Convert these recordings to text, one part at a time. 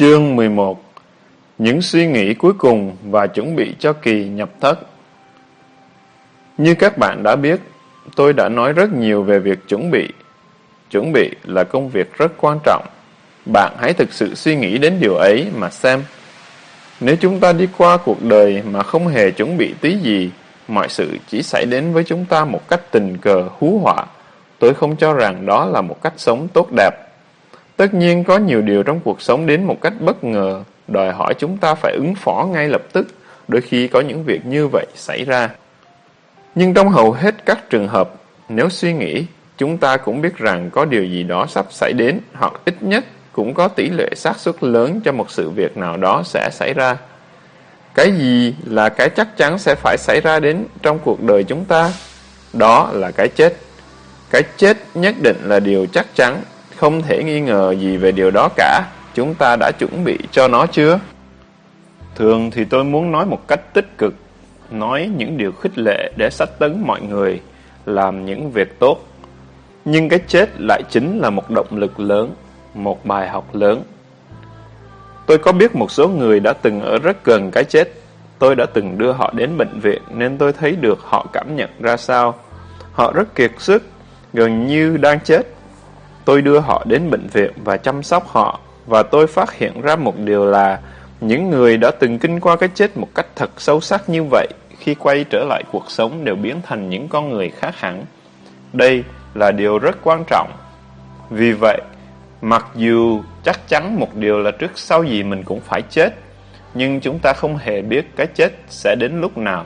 Chương 11 Những suy nghĩ cuối cùng và chuẩn bị cho kỳ nhập thất Như các bạn đã biết, tôi đã nói rất nhiều về việc chuẩn bị. Chuẩn bị là công việc rất quan trọng. Bạn hãy thực sự suy nghĩ đến điều ấy mà xem. Nếu chúng ta đi qua cuộc đời mà không hề chuẩn bị tí gì, mọi sự chỉ xảy đến với chúng ta một cách tình cờ hú họa. Tôi không cho rằng đó là một cách sống tốt đẹp. Tất nhiên có nhiều điều trong cuộc sống đến một cách bất ngờ, đòi hỏi chúng ta phải ứng phó ngay lập tức, đôi khi có những việc như vậy xảy ra. Nhưng trong hầu hết các trường hợp, nếu suy nghĩ, chúng ta cũng biết rằng có điều gì đó sắp xảy đến, hoặc ít nhất cũng có tỷ lệ xác suất lớn cho một sự việc nào đó sẽ xảy ra. Cái gì là cái chắc chắn sẽ phải xảy ra đến trong cuộc đời chúng ta? Đó là cái chết. Cái chết nhất định là điều chắc chắn, không thể nghi ngờ gì về điều đó cả. Chúng ta đã chuẩn bị cho nó chưa? Thường thì tôi muốn nói một cách tích cực, nói những điều khích lệ để sách tấn mọi người, làm những việc tốt. Nhưng cái chết lại chính là một động lực lớn, một bài học lớn. Tôi có biết một số người đã từng ở rất gần cái chết. Tôi đã từng đưa họ đến bệnh viện nên tôi thấy được họ cảm nhận ra sao. Họ rất kiệt sức, gần như đang chết. Tôi đưa họ đến bệnh viện và chăm sóc họ và tôi phát hiện ra một điều là những người đã từng kinh qua cái chết một cách thật sâu sắc như vậy khi quay trở lại cuộc sống đều biến thành những con người khác hẳn. Đây là điều rất quan trọng. Vì vậy, mặc dù chắc chắn một điều là trước sau gì mình cũng phải chết, nhưng chúng ta không hề biết cái chết sẽ đến lúc nào.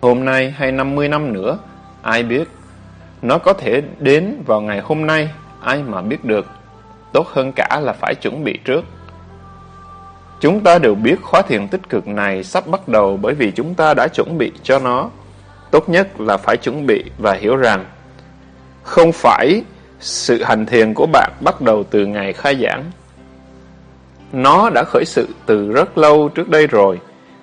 Hôm nay hay 50 năm nữa, ai biết. Nó có thể đến vào ngày hôm nay, ai mà biết được. Tốt hơn cả là phải chuẩn bị trước. Chúng ta đều biết khóa thiền tích cực này sắp bắt đầu bởi vì chúng ta đã chuẩn bị cho nó. Tốt nhất là phải chuẩn bị và hiểu rằng không phải sự hành thiền của bạn bắt đầu từ ngày khai giảng. Nó đã khởi sự từ rất lâu trước đây rồi.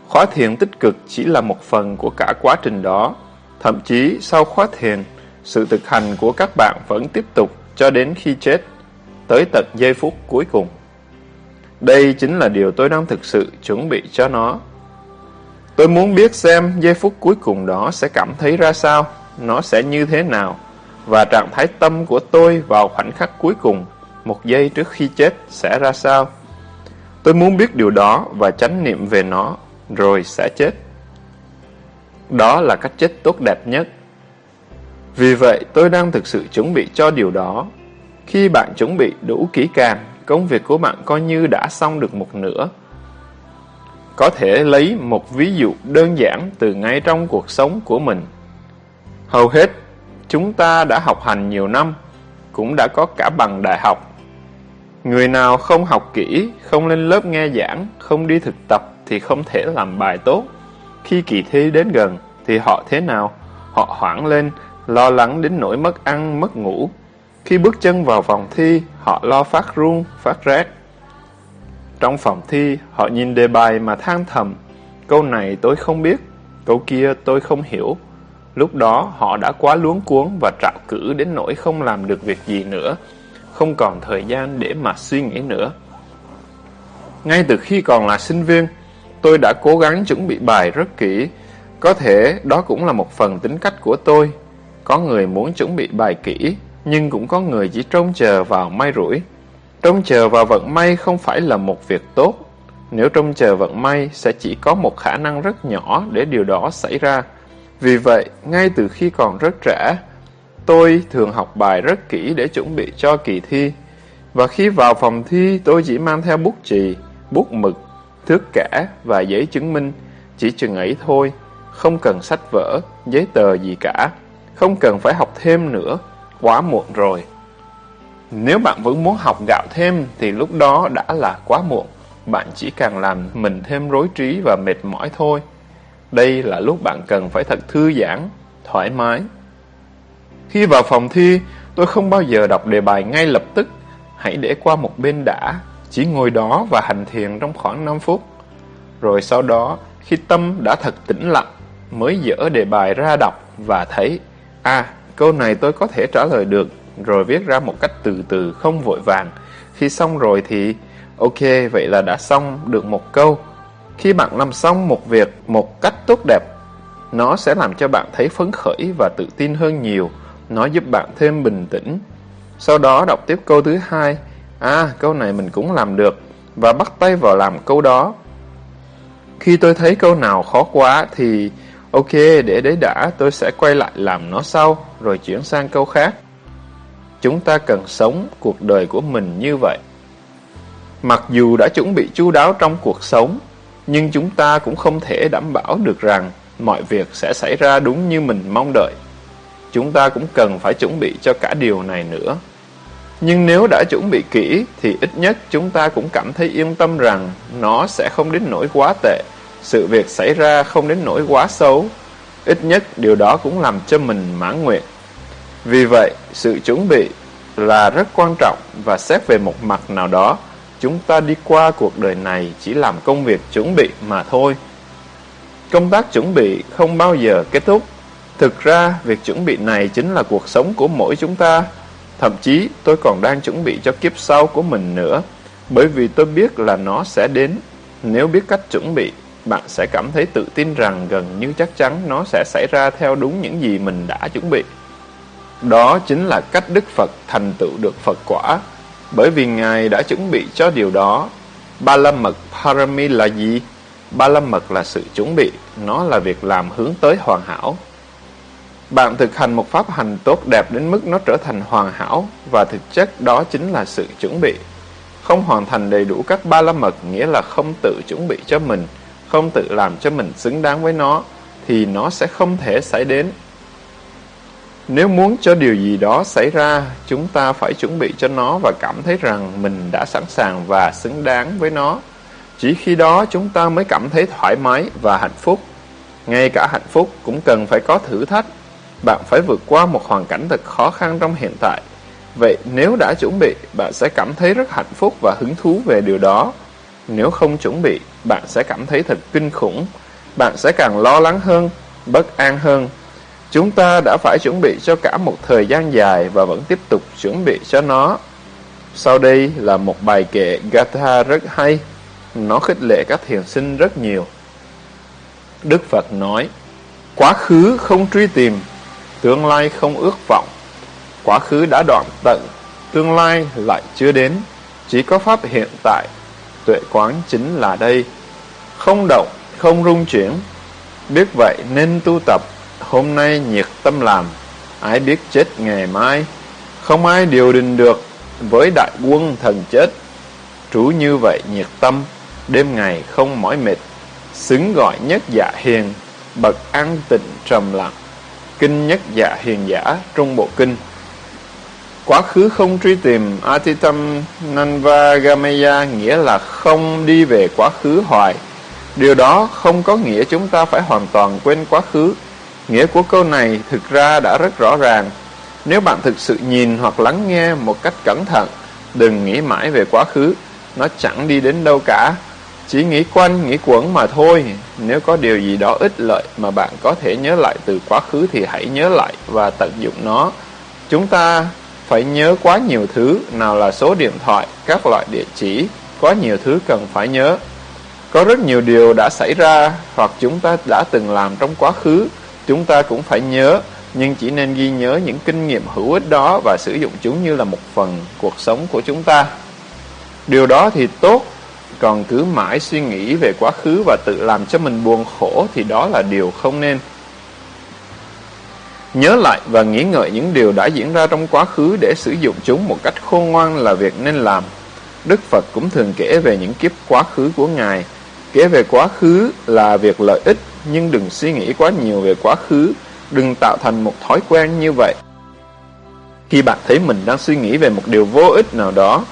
Khóa thiền tích cực chỉ là một phần của cả quá trình đó. Thậm chí sau khóa thiền, sự thực hành của các bạn vẫn tiếp tục cho đến khi chết, tới tận giây phút cuối cùng. Đây chính là điều tôi đang thực sự chuẩn bị cho nó. Tôi muốn biết xem giây phút cuối cùng đó sẽ cảm thấy ra sao, nó sẽ như thế nào, và trạng thái tâm của tôi vào khoảnh khắc cuối cùng, một giây trước khi chết sẽ ra sao. Tôi muốn biết điều đó và chánh niệm về nó, rồi sẽ chết. Đó là cách chết tốt đẹp nhất. Vì vậy, tôi đang thực sự chuẩn bị cho điều đó. Khi bạn chuẩn bị đủ kỹ càng, công việc của bạn coi như đã xong được một nửa. Có thể lấy một ví dụ đơn giản từ ngay trong cuộc sống của mình. Hầu hết, chúng ta đã học hành nhiều năm, cũng đã có cả bằng đại học. Người nào không học kỹ, không lên lớp nghe giảng, không đi thực tập thì không thể làm bài tốt. Khi kỳ thi đến gần thì họ thế nào? Họ hoảng lên, lo lắng đến nỗi mất ăn, mất ngủ. Khi bước chân vào phòng thi, họ lo phát run, phát rét. Trong phòng thi, họ nhìn đề bài mà than thầm. Câu này tôi không biết, câu kia tôi không hiểu. Lúc đó họ đã quá luống cuống và trạo cử đến nỗi không làm được việc gì nữa, không còn thời gian để mà suy nghĩ nữa. Ngay từ khi còn là sinh viên, tôi đã cố gắng chuẩn bị bài rất kỹ. Có thể đó cũng là một phần tính cách của tôi. Có người muốn chuẩn bị bài kỹ, nhưng cũng có người chỉ trông chờ vào may rủi. Trông chờ vào vận may không phải là một việc tốt. Nếu trông chờ vận may sẽ chỉ có một khả năng rất nhỏ để điều đó xảy ra. Vì vậy, ngay từ khi còn rất trẻ, tôi thường học bài rất kỹ để chuẩn bị cho kỳ thi. Và khi vào phòng thi, tôi chỉ mang theo bút chì, bút mực, thước kẻ và giấy chứng minh, chỉ chừng ấy thôi, không cần sách vở, giấy tờ gì cả, không cần phải học thêm nữa, quá muộn rồi. Nếu bạn vẫn muốn học gạo thêm thì lúc đó đã là quá muộn, bạn chỉ càng làm mình thêm rối trí và mệt mỏi thôi. Đây là lúc bạn cần phải thật thư giãn, thoải mái. Khi vào phòng thi, tôi không bao giờ đọc đề bài ngay lập tức, hãy để qua một bên đã, chỉ ngồi đó và hành thiền trong khoảng 5 phút. Rồi sau đó, khi tâm đã thật tĩnh lặng, mới dỡ đề bài ra đọc và thấy, à, câu này tôi có thể trả lời được, rồi viết ra một cách từ từ không vội vàng. Khi xong rồi thì Ok, vậy là đã xong được một câu. Khi bạn làm xong một việc một cách tốt đẹp, nó sẽ làm cho bạn thấy phấn khởi và tự tin hơn nhiều. Nó giúp bạn thêm bình tĩnh. Sau đó đọc tiếp câu thứ hai. À, câu này mình cũng làm được. Và bắt tay vào làm câu đó. Khi tôi thấy câu nào khó quá thì ok, để đấy đã, tôi sẽ quay lại làm nó sau, rồi chuyển sang câu khác. Chúng ta cần sống cuộc đời của mình như vậy. Mặc dù đã chuẩn bị chu đáo trong cuộc sống, nhưng chúng ta cũng không thể đảm bảo được rằng mọi việc sẽ xảy ra đúng như mình mong đợi. Chúng ta cũng cần phải chuẩn bị cho cả điều này nữa. Nhưng nếu đã chuẩn bị kỹ thì ít nhất chúng ta cũng cảm thấy yên tâm rằng nó sẽ không đến nỗi quá tệ. Sự việc xảy ra không đến nỗi quá xấu. Ít nhất điều đó cũng làm cho mình mãn nguyện. Vì vậy, sự chuẩn bị là rất quan trọng và xét về một mặt nào đó, chúng ta đi qua cuộc đời này chỉ làm công việc chuẩn bị mà thôi. Công tác chuẩn bị không bao giờ kết thúc. Thực ra, việc chuẩn bị này chính là cuộc sống của mỗi chúng ta. Thậm chí, tôi còn đang chuẩn bị cho kiếp sau của mình nữa, bởi vì tôi biết là nó sẽ đến. Nếu biết cách chuẩn bị, bạn sẽ cảm thấy tự tin rằng gần như chắc chắn nó sẽ xảy ra theo đúng những gì mình đã chuẩn bị. Đó chính là cách Đức Phật thành tựu được Phật quả, bởi vì Ngài đã chuẩn bị cho điều đó. Ba la mật Parami là gì? Ba la mật là sự chuẩn bị, nó là việc làm hướng tới hoàn hảo. Bạn thực hành một pháp hành tốt đẹp đến mức nó trở thành hoàn hảo và thực chất đó chính là sự chuẩn bị. Không hoàn thành đầy đủ các ba la mật nghĩa là không tự chuẩn bị cho mình, không tự làm cho mình xứng đáng với nó, thì nó sẽ không thể xảy đến nếu muốn cho điều gì đó xảy ra, chúng ta phải chuẩn bị cho nó và cảm thấy rằng mình đã sẵn sàng và xứng đáng với nó. Chỉ khi đó chúng ta mới cảm thấy thoải mái và hạnh phúc. Ngay cả hạnh phúc cũng cần phải có thử thách. Bạn phải vượt qua một hoàn cảnh thật khó khăn trong hiện tại. Vậy nếu đã chuẩn bị, bạn sẽ cảm thấy rất hạnh phúc và hứng thú về điều đó. Nếu không chuẩn bị, bạn sẽ cảm thấy thật kinh khủng. Bạn sẽ càng lo lắng hơn, bất an hơn Chúng ta đã phải chuẩn bị cho cả một thời gian dài và vẫn tiếp tục chuẩn bị cho nó. Sau đây là một bài kệ Gatha rất hay. Nó khích lệ các thiền sinh rất nhiều. Đức Phật nói, Quá khứ không truy tìm, tương lai không ước vọng. Quá khứ đã đoạn tận, tương lai lại chưa đến. Chỉ có Pháp hiện tại, tuệ quán chính là đây. Không động, không rung chuyển. Biết vậy nên tu tập Hôm nay nhiệt tâm làm, ai biết chết ngày mai. Không ai điều đình được với đại quân thần chết. Trú như vậy nhiệt tâm, đêm ngày không mỏi mệt. Xứng gọi nhất dạ hiền, bậc an tịnh trầm lặng. Kinh nhất dạ hiền giả trung bộ kinh. Quá khứ không truy tìm Atitam Nanvagamaya nghĩa là không đi về quá khứ hoài. Điều đó không có nghĩa chúng ta phải hoàn toàn quên quá khứ Nghĩa của câu này thực ra đã rất rõ ràng. Nếu bạn thực sự nhìn hoặc lắng nghe một cách cẩn thận, đừng nghĩ mãi về quá khứ, nó chẳng đi đến đâu cả. Chỉ nghĩ quanh, nghĩ quẩn mà thôi. Nếu có điều gì đó ích lợi mà bạn có thể nhớ lại từ quá khứ thì hãy nhớ lại và tận dụng nó. Chúng ta phải nhớ quá nhiều thứ, nào là số điện thoại, các loại địa chỉ, có nhiều thứ cần phải nhớ. Có rất nhiều điều đã xảy ra hoặc chúng ta đã từng làm trong quá khứ Chúng ta cũng phải nhớ, nhưng chỉ nên ghi nhớ những kinh nghiệm hữu ích đó và sử dụng chúng như là một phần cuộc sống của chúng ta. Điều đó thì tốt, còn cứ mãi suy nghĩ về quá khứ và tự làm cho mình buồn khổ thì đó là điều không nên. Nhớ lại và nghĩ ngợi những điều đã diễn ra trong quá khứ để sử dụng chúng một cách khôn ngoan là việc nên làm. Đức Phật cũng thường kể về những kiếp quá khứ của Ngài. Kể về quá khứ là việc lợi ích nhưng đừng suy nghĩ quá nhiều về quá khứ, đừng tạo thành một thói quen như vậy. Khi bạn thấy mình đang suy nghĩ về một điều vô ích nào đó,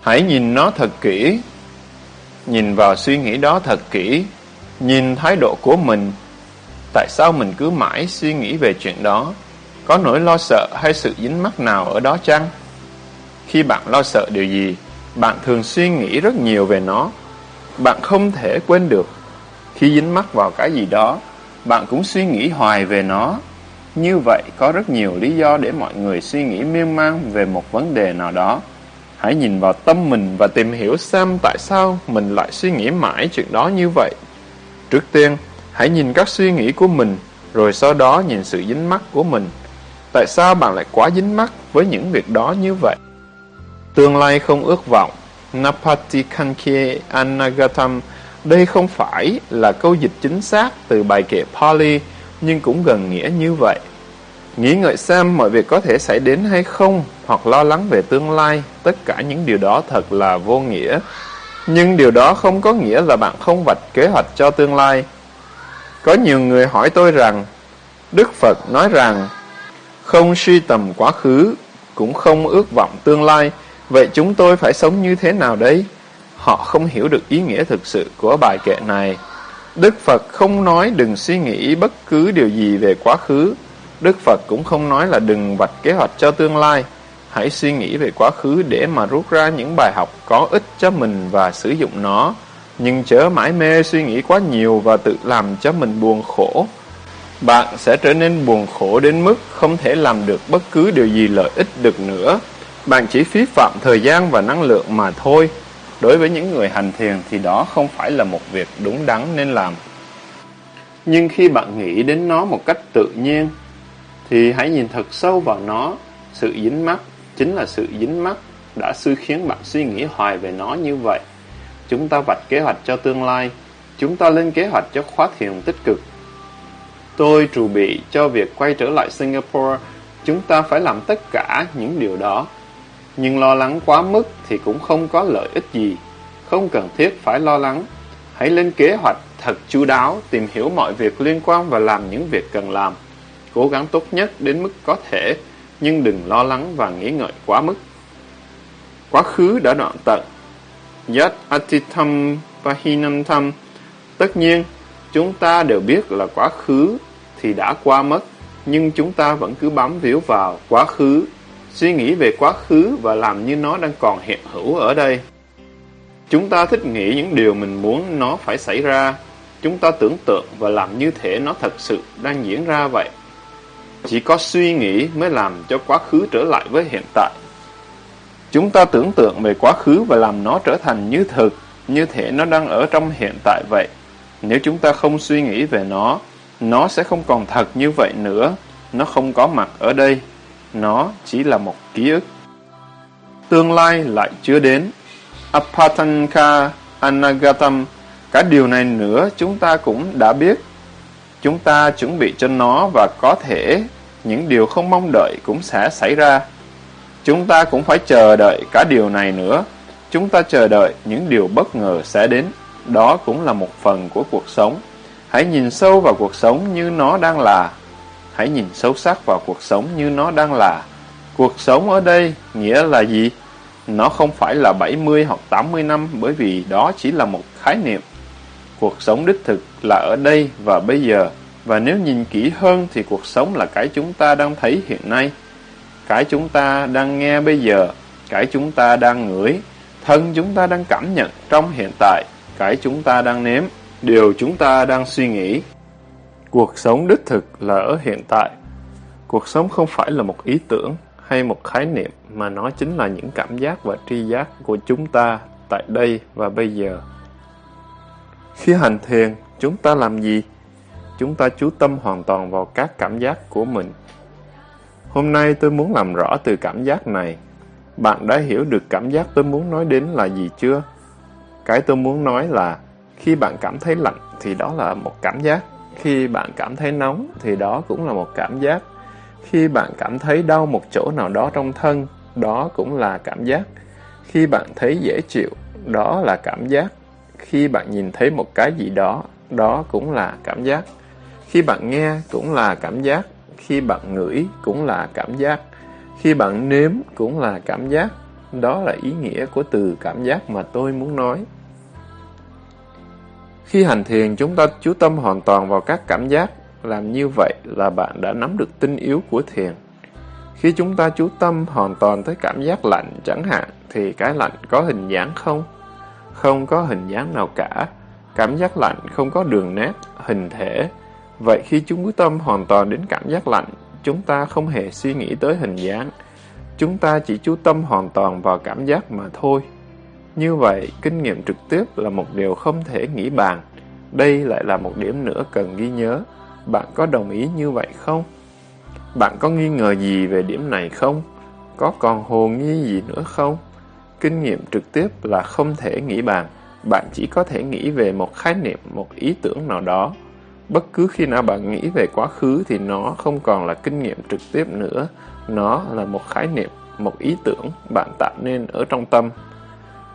hãy nhìn nó thật kỹ, nhìn vào suy nghĩ đó thật kỹ, nhìn thái độ của mình. Tại sao mình cứ mãi suy nghĩ về chuyện đó? Có nỗi lo sợ hay sự dính mắc nào ở đó chăng? Khi bạn lo sợ điều gì, bạn thường suy nghĩ rất nhiều về nó. Bạn không thể quên được khi dính mắc vào cái gì đó, bạn cũng suy nghĩ hoài về nó. Như vậy, có rất nhiều lý do để mọi người suy nghĩ miên man về một vấn đề nào đó. Hãy nhìn vào tâm mình và tìm hiểu xem tại sao mình lại suy nghĩ mãi chuyện đó như vậy. Trước tiên, hãy nhìn các suy nghĩ của mình, rồi sau đó nhìn sự dính mắc của mình. Tại sao bạn lại quá dính mắc với những việc đó như vậy? Tương lai không ước vọng. Napati Kankye Anagatam đây không phải là câu dịch chính xác từ bài kệ Pali, nhưng cũng gần nghĩa như vậy. Nghĩ ngợi xem mọi việc có thể xảy đến hay không, hoặc lo lắng về tương lai, tất cả những điều đó thật là vô nghĩa. Nhưng điều đó không có nghĩa là bạn không vạch kế hoạch cho tương lai. Có nhiều người hỏi tôi rằng, Đức Phật nói rằng, không suy tầm quá khứ, cũng không ước vọng tương lai, vậy chúng tôi phải sống như thế nào đây? Họ không hiểu được ý nghĩa thực sự của bài kệ này. Đức Phật không nói đừng suy nghĩ bất cứ điều gì về quá khứ. Đức Phật cũng không nói là đừng vạch kế hoạch cho tương lai. Hãy suy nghĩ về quá khứ để mà rút ra những bài học có ích cho mình và sử dụng nó. Nhưng chớ mãi mê suy nghĩ quá nhiều và tự làm cho mình buồn khổ. Bạn sẽ trở nên buồn khổ đến mức không thể làm được bất cứ điều gì lợi ích được nữa. Bạn chỉ phí phạm thời gian và năng lượng mà thôi. Đối với những người hành thiền thì đó không phải là một việc đúng đắn nên làm. Nhưng khi bạn nghĩ đến nó một cách tự nhiên, thì hãy nhìn thật sâu vào nó. Sự dính mắc chính là sự dính mắc đã xui khiến bạn suy nghĩ hoài về nó như vậy. Chúng ta vạch kế hoạch cho tương lai, chúng ta lên kế hoạch cho khóa thiền tích cực. Tôi trù bị cho việc quay trở lại Singapore, chúng ta phải làm tất cả những điều đó nhưng lo lắng quá mức thì cũng không có lợi ích gì. Không cần thiết phải lo lắng. Hãy lên kế hoạch thật chu đáo, tìm hiểu mọi việc liên quan và làm những việc cần làm. Cố gắng tốt nhất đến mức có thể, nhưng đừng lo lắng và nghĩ ngợi quá mức. Quá khứ đã đoạn tận. Yat atitam pahinantam. Tất nhiên, chúng ta đều biết là quá khứ thì đã qua mất, nhưng chúng ta vẫn cứ bám víu vào quá khứ suy nghĩ về quá khứ và làm như nó đang còn hiện hữu ở đây. Chúng ta thích nghĩ những điều mình muốn nó phải xảy ra. Chúng ta tưởng tượng và làm như thể nó thật sự đang diễn ra vậy. Chỉ có suy nghĩ mới làm cho quá khứ trở lại với hiện tại. Chúng ta tưởng tượng về quá khứ và làm nó trở thành như thực, như thể nó đang ở trong hiện tại vậy. Nếu chúng ta không suy nghĩ về nó, nó sẽ không còn thật như vậy nữa. Nó không có mặt ở đây. Nó chỉ là một ký ức. Tương lai lại chưa đến. Apatanka Anagatam. Cả điều này nữa chúng ta cũng đã biết. Chúng ta chuẩn bị cho nó và có thể những điều không mong đợi cũng sẽ xảy ra. Chúng ta cũng phải chờ đợi cả điều này nữa. Chúng ta chờ đợi những điều bất ngờ sẽ đến. Đó cũng là một phần của cuộc sống. Hãy nhìn sâu vào cuộc sống như nó đang là hãy nhìn sâu sắc vào cuộc sống như nó đang là. Cuộc sống ở đây nghĩa là gì? Nó không phải là 70 hoặc 80 năm, bởi vì đó chỉ là một khái niệm. Cuộc sống đích thực là ở đây và bây giờ. Và nếu nhìn kỹ hơn thì cuộc sống là cái chúng ta đang thấy hiện nay. Cái chúng ta đang nghe bây giờ. Cái chúng ta đang ngửi. Thân chúng ta đang cảm nhận trong hiện tại. Cái chúng ta đang nếm. Điều chúng ta đang suy nghĩ. Cuộc sống đích thực là ở hiện tại. Cuộc sống không phải là một ý tưởng hay một khái niệm mà nó chính là những cảm giác và tri giác của chúng ta tại đây và bây giờ. Khi hành thiền, chúng ta làm gì? Chúng ta chú tâm hoàn toàn vào các cảm giác của mình. Hôm nay tôi muốn làm rõ từ cảm giác này. Bạn đã hiểu được cảm giác tôi muốn nói đến là gì chưa? Cái tôi muốn nói là khi bạn cảm thấy lạnh thì đó là một cảm giác khi bạn cảm thấy nóng thì đó cũng là một cảm giác. Khi bạn cảm thấy đau một chỗ nào đó trong thân, đó cũng là cảm giác. Khi bạn thấy dễ chịu, đó là cảm giác. Khi bạn nhìn thấy một cái gì đó, đó cũng là cảm giác. Khi bạn nghe cũng là cảm giác. Khi bạn ngửi cũng là cảm giác. Khi bạn nếm cũng là cảm giác. Đó là ý nghĩa của từ cảm giác mà tôi muốn nói. Khi hành thiền, chúng ta chú tâm hoàn toàn vào các cảm giác. Làm như vậy là bạn đã nắm được tinh yếu của thiền. Khi chúng ta chú tâm hoàn toàn tới cảm giác lạnh chẳng hạn, thì cái lạnh có hình dáng không? Không có hình dáng nào cả. Cảm giác lạnh không có đường nét, hình thể. Vậy khi chúng chú tâm hoàn toàn đến cảm giác lạnh, chúng ta không hề suy nghĩ tới hình dáng. chúng ta chỉ chú tâm hoàn toàn vào cảm giác mà thôi. Như vậy, kinh nghiệm trực tiếp là một điều không thể nghĩ bàn. Đây lại là một điểm nữa cần ghi nhớ. Bạn có đồng ý như vậy không? Bạn có nghi ngờ gì về điểm này không? Có còn hồ nghi gì nữa không? Kinh nghiệm trực tiếp là không thể nghĩ bàn. Bạn chỉ có thể nghĩ về một khái niệm, một ý tưởng nào đó. Bất cứ khi nào bạn nghĩ về quá khứ thì nó không còn là kinh nghiệm trực tiếp nữa. Nó là một khái niệm, một ý tưởng bạn tạo nên ở trong tâm.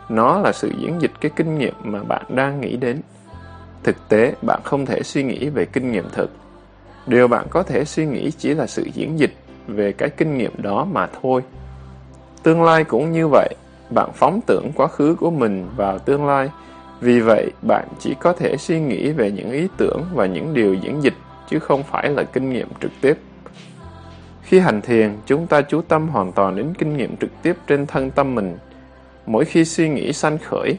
Nó là sự diễn dịch cái kinh nghiệm mà bạn đang nghĩ đến. Thực tế, bạn không thể suy nghĩ về kinh nghiệm thực. Điều bạn có thể suy nghĩ chỉ là sự diễn dịch về cái kinh nghiệm đó mà thôi. Tương lai cũng như vậy, bạn phóng tưởng quá khứ của mình vào tương lai, vì vậy bạn chỉ có thể suy nghĩ về những ý tưởng và những điều diễn dịch chứ không phải là kinh nghiệm trực tiếp. Khi hành thiền, chúng ta chú tâm hoàn toàn đến kinh nghiệm trực tiếp trên thân tâm mình. Mỗi khi suy nghĩ sanh khởi,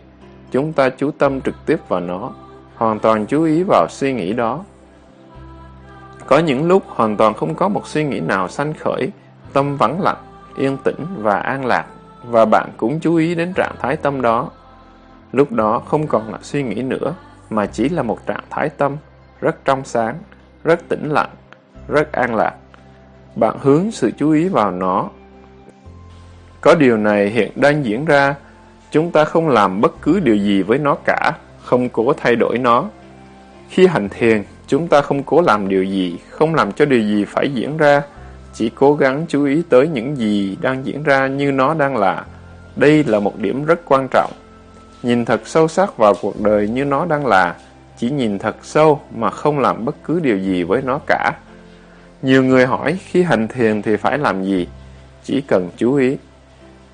chúng ta chú tâm trực tiếp vào nó, hoàn toàn chú ý vào suy nghĩ đó. Có những lúc hoàn toàn không có một suy nghĩ nào sanh khởi, tâm vắng lặng, yên tĩnh và an lạc, và bạn cũng chú ý đến trạng thái tâm đó. Lúc đó không còn là suy nghĩ nữa, mà chỉ là một trạng thái tâm, rất trong sáng, rất tĩnh lặng, rất an lạc. Bạn hướng sự chú ý vào nó. Có điều này hiện đang diễn ra, chúng ta không làm bất cứ điều gì với nó cả, không cố thay đổi nó. Khi hành thiền, chúng ta không cố làm điều gì, không làm cho điều gì phải diễn ra, chỉ cố gắng chú ý tới những gì đang diễn ra như nó đang là. Đây là một điểm rất quan trọng. Nhìn thật sâu sắc vào cuộc đời như nó đang là, chỉ nhìn thật sâu mà không làm bất cứ điều gì với nó cả. Nhiều người hỏi khi hành thiền thì phải làm gì? Chỉ cần chú ý.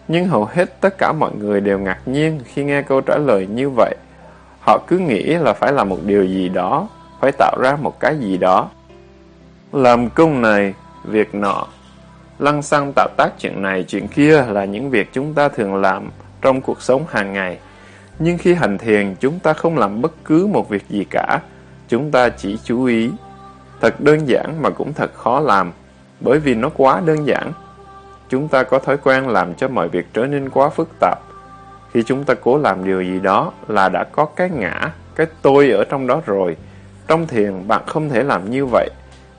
Nhưng hầu hết tất cả mọi người đều ngạc nhiên khi nghe câu trả lời như vậy. Họ cứ nghĩ là phải làm một điều gì đó, phải tạo ra một cái gì đó. Làm công này, việc nọ. Lăng xăng tạo tác chuyện này, chuyện kia là những việc chúng ta thường làm trong cuộc sống hàng ngày. Nhưng khi hành thiền, chúng ta không làm bất cứ một việc gì cả. Chúng ta chỉ chú ý. Thật đơn giản mà cũng thật khó làm, bởi vì nó quá đơn giản. Chúng ta có thói quen làm cho mọi việc trở nên quá phức tạp. Khi chúng ta cố làm điều gì đó là đã có cái ngã, cái tôi ở trong đó rồi. Trong thiền, bạn không thể làm như vậy.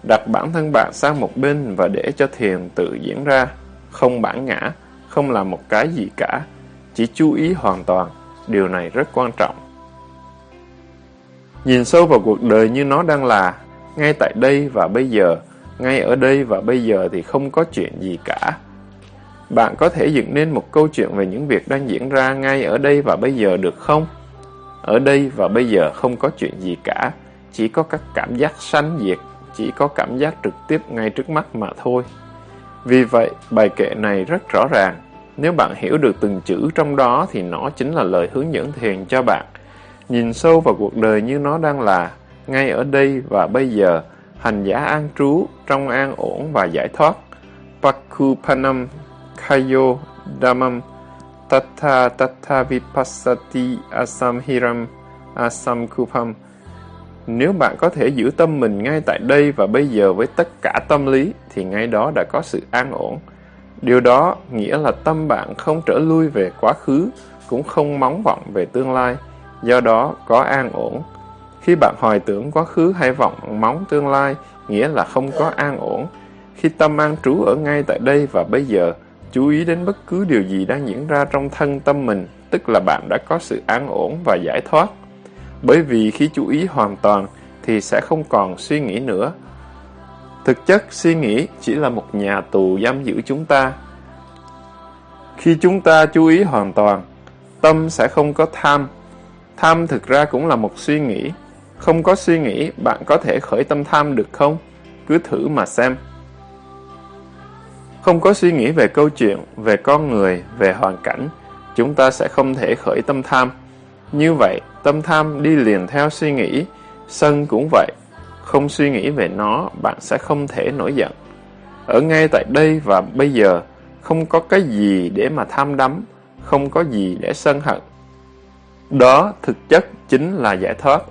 Đặt bản thân bạn sang một bên và để cho thiền tự diễn ra. Không bản ngã, không làm một cái gì cả. Chỉ chú ý hoàn toàn. Điều này rất quan trọng. Nhìn sâu vào cuộc đời như nó đang là, ngay tại đây và bây giờ, ngay ở đây và bây giờ thì không có chuyện gì cả. Bạn có thể dựng nên một câu chuyện về những việc đang diễn ra ngay ở đây và bây giờ được không? Ở đây và bây giờ không có chuyện gì cả, chỉ có các cảm giác sanh diệt, chỉ có cảm giác trực tiếp ngay trước mắt mà thôi. Vì vậy, bài kệ này rất rõ ràng. Nếu bạn hiểu được từng chữ trong đó thì nó chính là lời hướng dẫn thiền cho bạn. Nhìn sâu vào cuộc đời như nó đang là, ngay ở đây và bây giờ, hành giả an trú, trong an ổn và giải thoát. Pakupanam Kayo Dhammam Tatha Tatha Vipassati Asamhiram Asamkupam Nếu bạn có thể giữ tâm mình ngay tại đây và bây giờ với tất cả tâm lý, thì ngay đó đã có sự an ổn. Điều đó nghĩa là tâm bạn không trở lui về quá khứ, cũng không mong vọng về tương lai, do đó có an ổn. Khi bạn hồi tưởng quá khứ hay vọng mong tương lai, nghĩa là không có an ổn. Khi tâm an trú ở ngay tại đây và bây giờ, chú ý đến bất cứ điều gì đang diễn ra trong thân tâm mình, tức là bạn đã có sự an ổn và giải thoát. Bởi vì khi chú ý hoàn toàn thì sẽ không còn suy nghĩ nữa. Thực chất, suy nghĩ chỉ là một nhà tù giam giữ chúng ta. Khi chúng ta chú ý hoàn toàn, tâm sẽ không có tham. Tham thực ra cũng là một suy nghĩ. Không có suy nghĩ, bạn có thể khởi tâm tham được không? Cứ thử mà xem. Không có suy nghĩ về câu chuyện, về con người, về hoàn cảnh, chúng ta sẽ không thể khởi tâm tham. Như vậy, tâm tham đi liền theo suy nghĩ, sân cũng vậy. Không suy nghĩ về nó, bạn sẽ không thể nổi giận. Ở ngay tại đây và bây giờ, không có cái gì để mà tham đắm, không có gì để sân hận. Đó thực chất chính là giải thoát.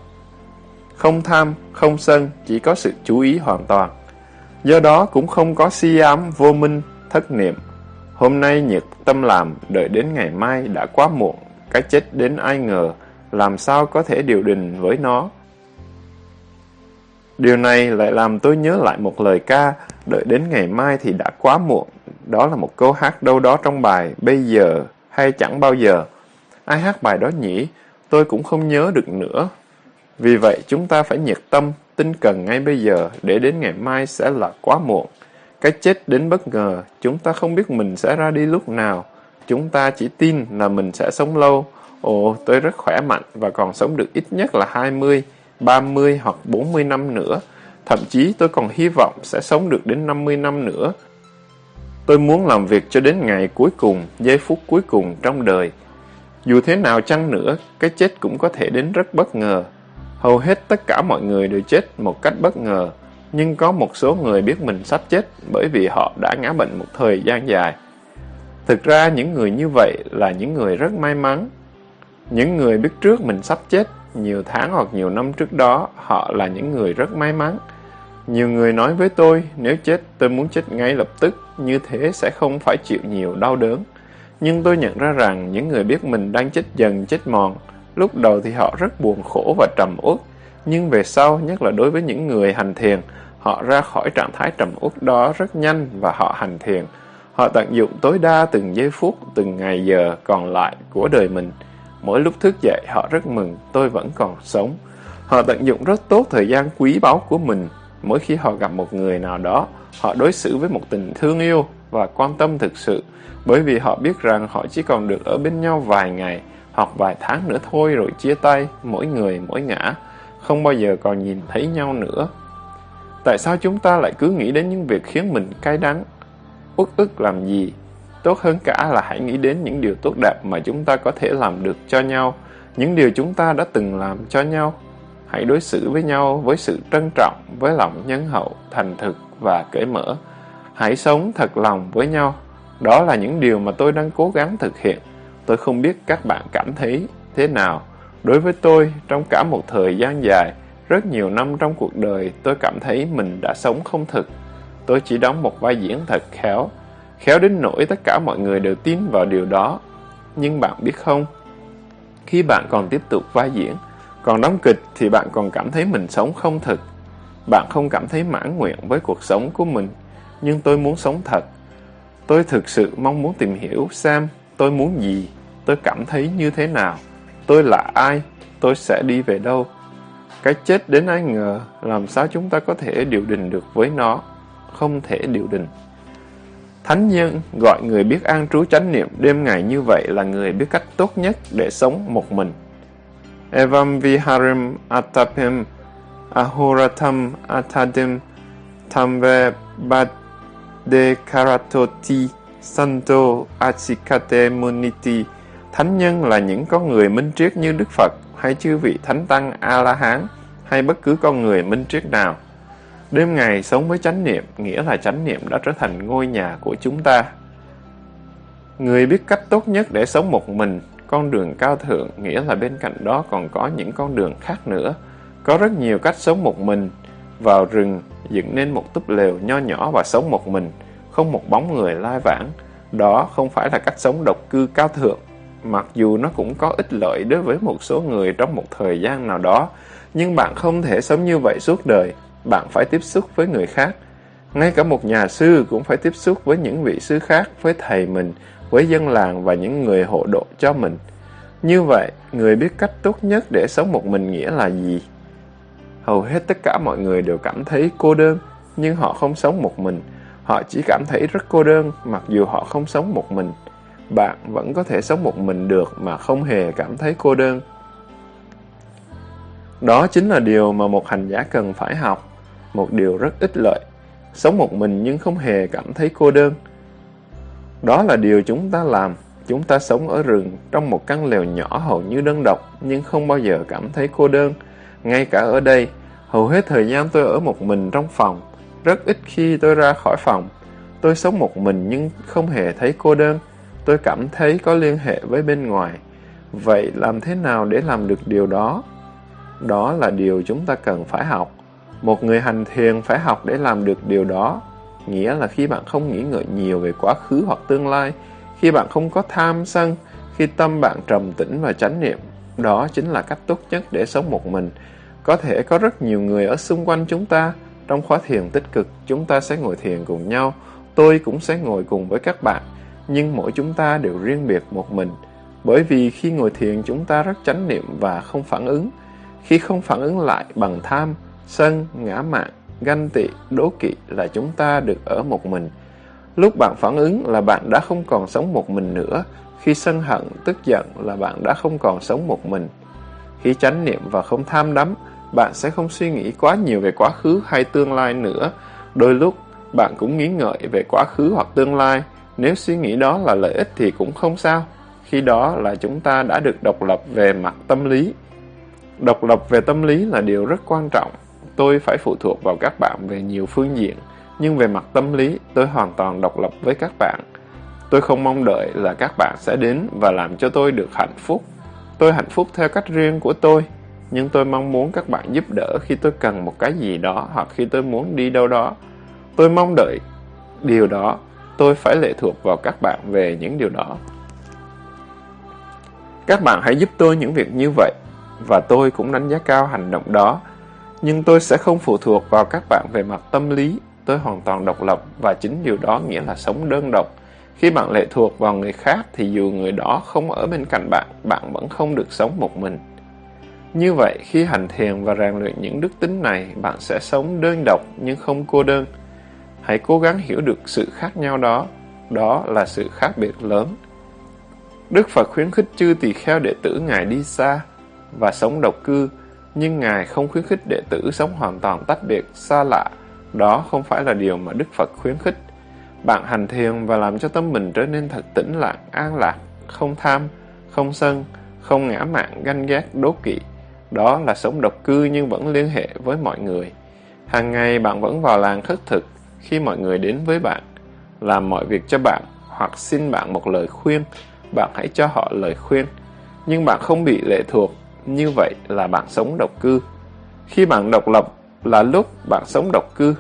Không tham, không sân, chỉ có sự chú ý hoàn toàn. Do đó cũng không có si ám, vô minh, thất niệm. Hôm nay nhiệt tâm làm, đợi đến ngày mai đã quá muộn, cái chết đến ai ngờ, làm sao có thể điều đình với nó. Điều này lại làm tôi nhớ lại một lời ca, đợi đến ngày mai thì đã quá muộn. Đó là một câu hát đâu đó trong bài Bây giờ hay chẳng bao giờ. Ai hát bài đó nhỉ? Tôi cũng không nhớ được nữa. Vì vậy chúng ta phải nhiệt tâm, tinh cần ngay bây giờ để đến ngày mai sẽ là quá muộn. Cái chết đến bất ngờ, chúng ta không biết mình sẽ ra đi lúc nào. Chúng ta chỉ tin là mình sẽ sống lâu. Ồ, tôi rất khỏe mạnh và còn sống được ít nhất là 20, 30 hoặc 40 năm nữa. Thậm chí tôi còn hy vọng sẽ sống được đến 50 năm nữa. Tôi muốn làm việc cho đến ngày cuối cùng, giây phút cuối cùng trong đời. Dù thế nào chăng nữa, cái chết cũng có thể đến rất bất ngờ. Hầu hết tất cả mọi người đều chết một cách bất ngờ, nhưng có một số người biết mình sắp chết bởi vì họ đã ngã bệnh một thời gian dài. Thực ra những người như vậy là những người rất may mắn. Những người biết trước mình sắp chết nhiều tháng hoặc nhiều năm trước đó, họ là những người rất may mắn. Nhiều người nói với tôi, nếu chết tôi muốn chết ngay lập tức, như thế sẽ không phải chịu nhiều đau đớn. Nhưng tôi nhận ra rằng những người biết mình đang chết dần, chết mòn, lúc đầu thì họ rất buồn khổ và trầm uất, nhưng về sau, nhất là đối với những người hành thiền, họ ra khỏi trạng thái trầm uất đó rất nhanh và họ hành thiền. Họ tận dụng tối đa từng giây phút, từng ngày giờ còn lại của đời mình. Mỗi lúc thức dậy họ rất mừng, tôi vẫn còn sống. Họ tận dụng rất tốt thời gian quý báu của mình. Mỗi khi họ gặp một người nào đó, họ đối xử với một tình thương yêu và quan tâm thực sự, bởi vì họ biết rằng họ chỉ còn được ở bên nhau vài ngày hoặc vài tháng nữa thôi rồi chia tay, mỗi người mỗi ngã, không bao giờ còn nhìn thấy nhau nữa. Tại sao chúng ta lại cứ nghĩ đến những việc khiến mình cay đắng, uất ức làm gì? Tốt hơn cả là hãy nghĩ đến những điều tốt đẹp mà chúng ta có thể làm được cho nhau, những điều chúng ta đã từng làm cho nhau. Hãy đối xử với nhau với sự trân trọng, với lòng nhân hậu, thành thực và cởi mở. Hãy sống thật lòng với nhau. Đó là những điều mà tôi đang cố gắng thực hiện. Tôi không biết các bạn cảm thấy thế nào. Đối với tôi, trong cả một thời gian dài, rất nhiều năm trong cuộc đời, tôi cảm thấy mình đã sống không thực. Tôi chỉ đóng một vai diễn thật khéo, khéo đến nỗi tất cả mọi người đều tin vào điều đó. Nhưng bạn biết không, khi bạn còn tiếp tục vai diễn, còn đóng kịch thì bạn còn cảm thấy mình sống không thực. Bạn không cảm thấy mãn nguyện với cuộc sống của mình, nhưng tôi muốn sống thật. Tôi thực sự mong muốn tìm hiểu xem tôi muốn gì, tôi cảm thấy như thế nào, tôi là ai, tôi sẽ đi về đâu. Cái chết đến ai ngờ, làm sao chúng ta có thể điều đình được với nó? Không thể điều đình. Thánh nhân gọi người biết an trú chánh niệm đêm ngày như vậy là người biết cách tốt nhất để sống một mình. Evam viharim atapim ahuratam atadim tamve bade karatoti santo achikate muniti. Thánh nhân là những con người minh triết như Đức Phật, hay chư vị thánh tăng A-la-hán, hay bất cứ con người minh triết nào. Đêm ngày sống với chánh niệm nghĩa là chánh niệm đã trở thành ngôi nhà của chúng ta. Người biết cách tốt nhất để sống một mình, con đường cao thượng nghĩa là bên cạnh đó còn có những con đường khác nữa. Có rất nhiều cách sống một mình, vào rừng, dựng nên một túp lều nho nhỏ và sống một mình, không một bóng người lai vãng. Đó không phải là cách sống độc cư cao thượng, mặc dù nó cũng có ích lợi đối với một số người trong một thời gian nào đó, nhưng bạn không thể sống như vậy suốt đời, bạn phải tiếp xúc với người khác. Ngay cả một nhà sư cũng phải tiếp xúc với những vị sư khác, với thầy mình, với dân làng và những người hộ độ cho mình. Như vậy, người biết cách tốt nhất để sống một mình nghĩa là gì? Hầu hết tất cả mọi người đều cảm thấy cô đơn, nhưng họ không sống một mình. Họ chỉ cảm thấy rất cô đơn mặc dù họ không sống một mình. Bạn vẫn có thể sống một mình được mà không hề cảm thấy cô đơn. Đó chính là điều mà một hành giả cần phải học, một điều rất ích lợi. Sống một mình nhưng không hề cảm thấy cô đơn. Đó là điều chúng ta làm. Chúng ta sống ở rừng trong một căn lều nhỏ hầu như đơn độc nhưng không bao giờ cảm thấy cô đơn. Ngay cả ở đây, hầu hết thời gian tôi ở một mình trong phòng. Rất ít khi tôi ra khỏi phòng. Tôi sống một mình nhưng không hề thấy cô đơn. Tôi cảm thấy có liên hệ với bên ngoài. Vậy làm thế nào để làm được điều đó? Đó là điều chúng ta cần phải học. Một người hành thiền phải học để làm được điều đó. nghĩa là khi bạn không nghĩ ngợi nhiều về quá khứ hoặc tương lai, khi bạn không có tham sân, khi tâm bạn trầm tĩnh và chánh niệm, đó chính là cách tốt nhất để sống một mình. Có thể có rất nhiều người ở xung quanh chúng ta, trong khóa thiền tích cực, chúng ta sẽ ngồi thiền cùng nhau, tôi cũng sẽ ngồi cùng với các bạn, nhưng mỗi chúng ta đều riêng biệt một mình. Bởi vì khi ngồi thiền chúng ta rất chánh niệm và không phản ứng. Khi không phản ứng lại bằng tham, sân, ngã mạn, ganh tị, đố kỵ là chúng ta được ở một mình. Lúc bạn phản ứng là bạn đã không còn sống một mình nữa. Khi sân hận, tức giận là bạn đã không còn sống một mình. Khi chánh niệm và không tham đắm, bạn sẽ không suy nghĩ quá nhiều về quá khứ hay tương lai nữa. Đôi lúc, bạn cũng nghĩ ngợi về quá khứ hoặc tương lai. Nếu suy nghĩ đó là lợi ích thì cũng không sao. Khi đó là chúng ta đã được độc lập về mặt tâm lý. Độc lập về tâm lý là điều rất quan trọng. Tôi phải phụ thuộc vào các bạn về nhiều phương diện, nhưng về mặt tâm lý, tôi hoàn toàn độc lập với các bạn. Tôi không mong đợi là các bạn sẽ đến và làm cho tôi được hạnh phúc. Tôi hạnh phúc theo cách riêng của tôi, nhưng tôi mong muốn các bạn giúp đỡ khi tôi cần một cái gì đó hoặc khi tôi muốn đi đâu đó. Tôi mong đợi điều đó, tôi phải lệ thuộc vào các bạn về những điều đó. Các bạn hãy giúp tôi những việc như vậy, và tôi cũng đánh giá cao hành động đó. Nhưng tôi sẽ không phụ thuộc vào các bạn về mặt tâm lý, tôi hoàn toàn độc lập và chính điều đó nghĩa là sống đơn độc. Khi bạn lệ thuộc vào người khác thì dù người đó không ở bên cạnh bạn, bạn vẫn không được sống một mình. Như vậy, khi hành thiền và rèn luyện những đức tính này, bạn sẽ sống đơn độc nhưng không cô đơn. Hãy cố gắng hiểu được sự khác nhau đó. Đó là sự khác biệt lớn. Đức Phật khuyến khích chư tỳ kheo đệ tử Ngài đi xa và sống độc cư, nhưng Ngài không khuyến khích đệ tử sống hoàn toàn tách biệt, xa lạ. Đó không phải là điều mà Đức Phật khuyến khích. Bạn hành thiền và làm cho tâm mình trở nên thật tĩnh lặng, an lạc, không tham, không sân, không ngã mạn, ganh ghét, đố kỵ. Đó là sống độc cư nhưng vẫn liên hệ với mọi người. Hàng ngày bạn vẫn vào làng khất thực khi mọi người đến với bạn, làm mọi việc cho bạn hoặc xin bạn một lời khuyên, bạn hãy cho họ lời khuyên. Nhưng bạn không bị lệ thuộc, như vậy là bạn sống độc cư. Khi bạn độc lập là lúc bạn sống độc cư.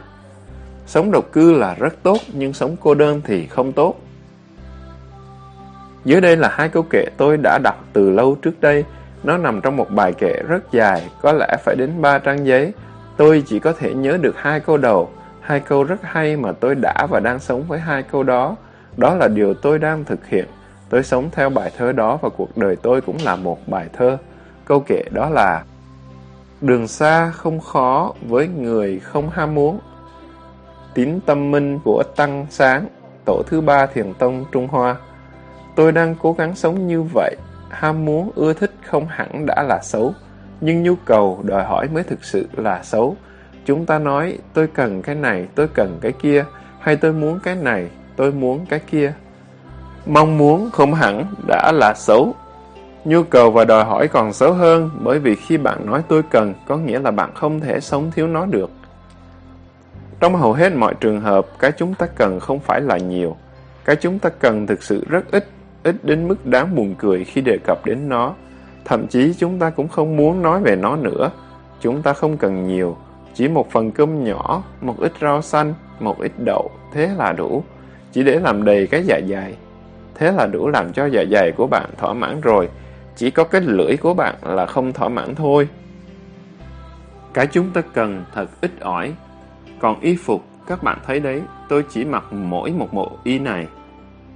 Sống độc cư là rất tốt, nhưng sống cô đơn thì không tốt. Dưới đây là hai câu kệ tôi đã đọc từ lâu trước đây. Nó nằm trong một bài kệ rất dài, có lẽ phải đến ba trang giấy. Tôi chỉ có thể nhớ được hai câu đầu, hai câu rất hay mà tôi đã và đang sống với hai câu đó. Đó là điều tôi đang thực hiện. Tôi sống theo bài thơ đó và cuộc đời tôi cũng là một bài thơ. Câu kệ đó là Đường xa không khó với người không ham muốn. Tín tâm minh của Tăng Sáng, tổ thứ ba thiền tông Trung Hoa. Tôi đang cố gắng sống như vậy. Ham muốn, ưa thích không hẳn đã là xấu. Nhưng nhu cầu, đòi hỏi mới thực sự là xấu. Chúng ta nói, tôi cần cái này, tôi cần cái kia, hay tôi muốn cái này, tôi muốn cái kia. Mong muốn không hẳn đã là xấu. Nhu cầu và đòi hỏi còn xấu hơn bởi vì khi bạn nói tôi cần có nghĩa là bạn không thể sống thiếu nó được. Trong hầu hết mọi trường hợp, cái chúng ta cần không phải là nhiều. Cái chúng ta cần thực sự rất ít, ít đến mức đáng buồn cười khi đề cập đến nó. Thậm chí chúng ta cũng không muốn nói về nó nữa. Chúng ta không cần nhiều, chỉ một phần cơm nhỏ, một ít rau xanh, một ít đậu, thế là đủ. Chỉ để làm đầy cái dạ dày. Thế là đủ làm cho dạ dày của bạn thỏa mãn rồi. Chỉ có cái lưỡi của bạn là không thỏa mãn thôi. Cái chúng ta cần thật ít ỏi. Còn y phục, các bạn thấy đấy, tôi chỉ mặc mỗi một bộ y này.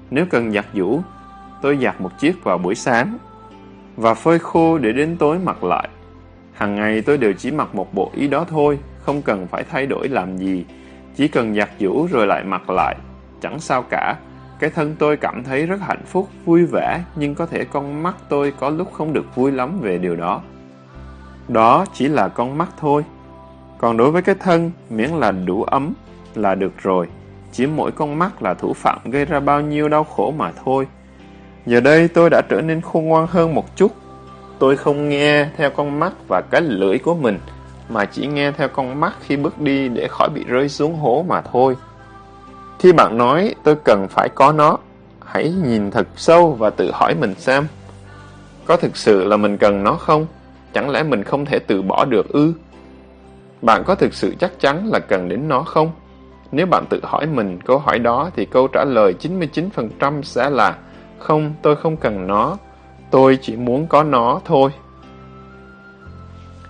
Nếu cần giặt giũ, tôi giặt một chiếc vào buổi sáng và phơi khô để đến tối mặc lại. Hàng ngày tôi đều chỉ mặc một bộ y đó thôi, không cần phải thay đổi làm gì. Chỉ cần giặt giũ rồi lại mặc lại, chẳng sao cả. Cái thân tôi cảm thấy rất hạnh phúc, vui vẻ, nhưng có thể con mắt tôi có lúc không được vui lắm về điều đó. Đó chỉ là con mắt thôi. Còn đối với cái thân, miễn là đủ ấm là được rồi. Chỉ mỗi con mắt là thủ phạm gây ra bao nhiêu đau khổ mà thôi. Giờ đây tôi đã trở nên khôn ngoan hơn một chút. Tôi không nghe theo con mắt và cái lưỡi của mình, mà chỉ nghe theo con mắt khi bước đi để khỏi bị rơi xuống hố mà thôi. Khi bạn nói tôi cần phải có nó, hãy nhìn thật sâu và tự hỏi mình xem. Có thực sự là mình cần nó không? Chẳng lẽ mình không thể từ bỏ được ư? Bạn có thực sự chắc chắn là cần đến nó không? Nếu bạn tự hỏi mình câu hỏi đó thì câu trả lời 99% sẽ là Không, tôi không cần nó. Tôi chỉ muốn có nó thôi.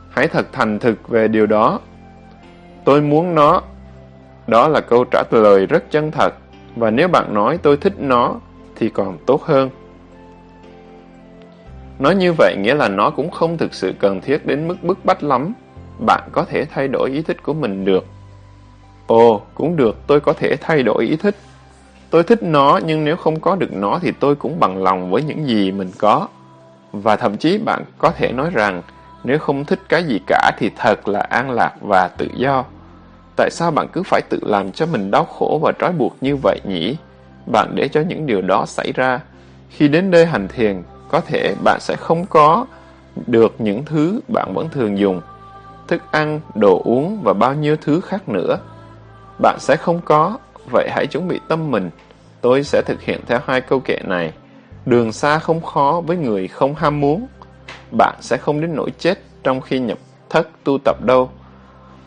Hãy thật thành thực về điều đó. Tôi muốn nó. Đó là câu trả lời rất chân thật. Và nếu bạn nói tôi thích nó thì còn tốt hơn. Nói như vậy nghĩa là nó cũng không thực sự cần thiết đến mức bức bách lắm. Bạn có thể thay đổi ý thích của mình được. Ồ, cũng được, tôi có thể thay đổi ý thích. Tôi thích nó, nhưng nếu không có được nó thì tôi cũng bằng lòng với những gì mình có. Và thậm chí bạn có thể nói rằng, nếu không thích cái gì cả thì thật là an lạc và tự do. Tại sao bạn cứ phải tự làm cho mình đau khổ và trói buộc như vậy nhỉ? Bạn để cho những điều đó xảy ra. Khi đến đây hành thiền, có thể bạn sẽ không có được những thứ bạn vẫn thường dùng. Thức ăn, đồ uống và bao nhiêu thứ khác nữa. Bạn sẽ không có, vậy hãy chuẩn bị tâm mình. Tôi sẽ thực hiện theo hai câu kệ này. Đường xa không khó với người không ham muốn. Bạn sẽ không đến nỗi chết trong khi nhập thất tu tập đâu.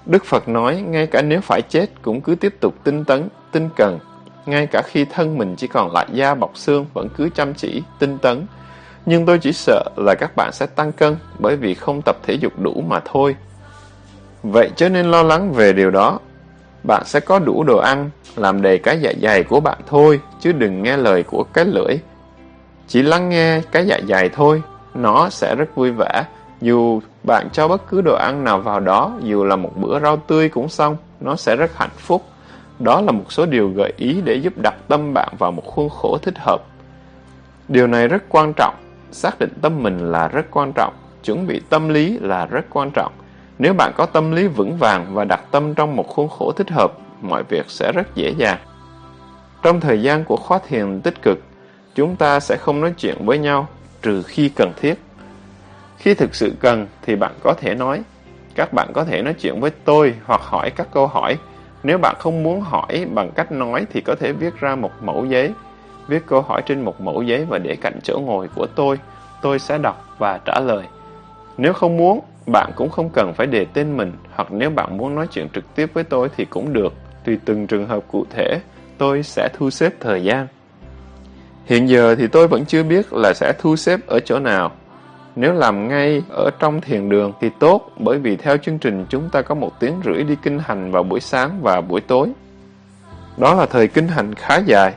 Đức Phật nói, ngay cả nếu phải chết cũng cứ tiếp tục tinh tấn, tinh cần. Ngay cả khi thân mình chỉ còn lại da bọc xương vẫn cứ chăm chỉ, tinh tấn. Nhưng tôi chỉ sợ là các bạn sẽ tăng cân bởi vì không tập thể dục đủ mà thôi. Vậy cho nên lo lắng về điều đó. Bạn sẽ có đủ đồ ăn, làm đầy cái dạ dày của bạn thôi, chứ đừng nghe lời của cái lưỡi. Chỉ lắng nghe cái dạ dày thôi, nó sẽ rất vui vẻ. Dù bạn cho bất cứ đồ ăn nào vào đó, dù là một bữa rau tươi cũng xong, nó sẽ rất hạnh phúc. Đó là một số điều gợi ý để giúp đặt tâm bạn vào một khuôn khổ thích hợp. Điều này rất quan trọng, xác định tâm mình là rất quan trọng, chuẩn bị tâm lý là rất quan trọng. Nếu bạn có tâm lý vững vàng và đặt tâm trong một khuôn khổ thích hợp, mọi việc sẽ rất dễ dàng. Trong thời gian của khóa thiền tích cực, chúng ta sẽ không nói chuyện với nhau trừ khi cần thiết. Khi thực sự cần thì bạn có thể nói. Các bạn có thể nói chuyện với tôi hoặc hỏi các câu hỏi. Nếu bạn không muốn hỏi bằng cách nói thì có thể viết ra một mẫu giấy. Viết câu hỏi trên một mẫu giấy và để cạnh chỗ ngồi của tôi. Tôi sẽ đọc và trả lời. Nếu không muốn, bạn cũng không cần phải đề tên mình hoặc nếu bạn muốn nói chuyện trực tiếp với tôi thì cũng được. Tùy từng trường hợp cụ thể, tôi sẽ thu xếp thời gian. Hiện giờ thì tôi vẫn chưa biết là sẽ thu xếp ở chỗ nào. Nếu làm ngay ở trong thiền đường thì tốt, bởi vì theo chương trình chúng ta có một tiếng rưỡi đi kinh hành vào buổi sáng và buổi tối. Đó là thời kinh hành khá dài.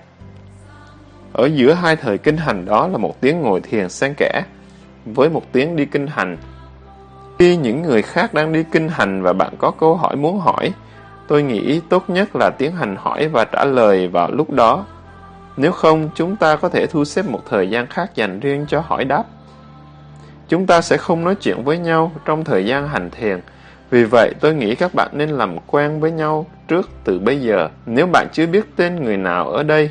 Ở giữa hai thời kinh hành đó là một tiếng ngồi thiền xen kẽ, với một tiếng đi kinh hành. Khi những người khác đang đi kinh hành và bạn có câu hỏi muốn hỏi, tôi nghĩ tốt nhất là tiến hành hỏi và trả lời vào lúc đó. Nếu không, chúng ta có thể thu xếp một thời gian khác dành riêng cho hỏi đáp. Chúng ta sẽ không nói chuyện với nhau trong thời gian hành thiền. Vì vậy, tôi nghĩ các bạn nên làm quen với nhau trước từ bây giờ. Nếu bạn chưa biết tên người nào ở đây,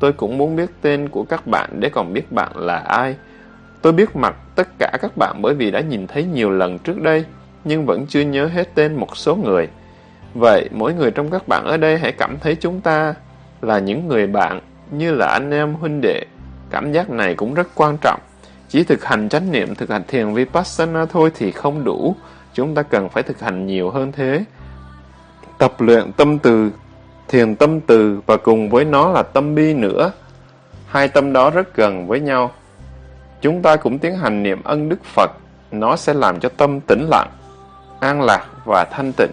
tôi cũng muốn biết tên của các bạn để còn biết bạn là ai. Tôi biết mặt tất cả các bạn bởi vì đã nhìn thấy nhiều lần trước đây, nhưng vẫn chưa nhớ hết tên một số người. Vậy, mỗi người trong các bạn ở đây hãy cảm thấy chúng ta là những người bạn, như là anh em huynh đệ. Cảm giác này cũng rất quan trọng. Chỉ thực hành chánh niệm, thực hành thiền Vipassana thôi thì không đủ. Chúng ta cần phải thực hành nhiều hơn thế. Tập luyện tâm từ, thiền tâm từ và cùng với nó là tâm bi nữa. Hai tâm đó rất gần với nhau. Chúng ta cũng tiến hành niệm ân Đức Phật. Nó sẽ làm cho tâm tĩnh lặng, an lạc và thanh tịnh.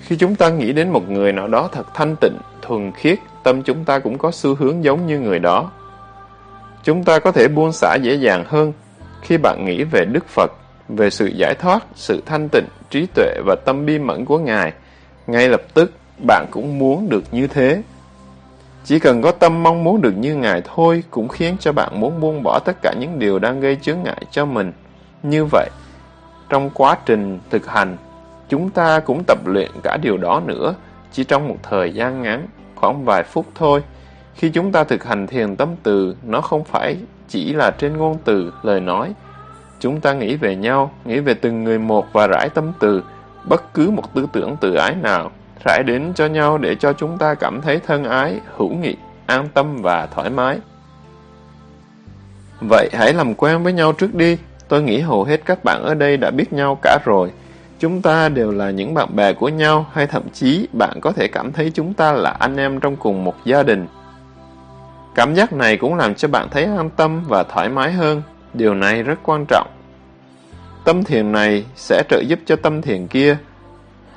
Khi chúng ta nghĩ đến một người nào đó thật thanh tịnh, thuần khiết, tâm chúng ta cũng có xu hướng giống như người đó. Chúng ta có thể buông xả dễ dàng hơn khi bạn nghĩ về Đức Phật, về sự giải thoát, sự thanh tịnh, trí tuệ và tâm bi mẫn của Ngài. Ngay lập tức, bạn cũng muốn được như thế. Chỉ cần có tâm mong muốn được như Ngài thôi cũng khiến cho bạn muốn buông bỏ tất cả những điều đang gây chướng ngại cho mình. Như vậy, trong quá trình thực hành, chúng ta cũng tập luyện cả điều đó nữa, chỉ trong một thời gian ngắn, khoảng vài phút thôi. Khi chúng ta thực hành thiền tâm từ, nó không phải chỉ là trên ngôn từ, lời nói. Chúng ta nghĩ về nhau, nghĩ về từng người một và rải tâm từ, bất cứ một tư tưởng tự ái nào, rải đến cho nhau để cho chúng ta cảm thấy thân ái, hữu nghị, an tâm và thoải mái. Vậy hãy làm quen với nhau trước đi. Tôi nghĩ hầu hết các bạn ở đây đã biết nhau cả rồi. Chúng ta đều là những bạn bè của nhau hay thậm chí bạn có thể cảm thấy chúng ta là anh em trong cùng một gia đình. Cảm giác này cũng làm cho bạn thấy an tâm và thoải mái hơn. Điều này rất quan trọng. Tâm thiền này sẽ trợ giúp cho tâm thiền kia.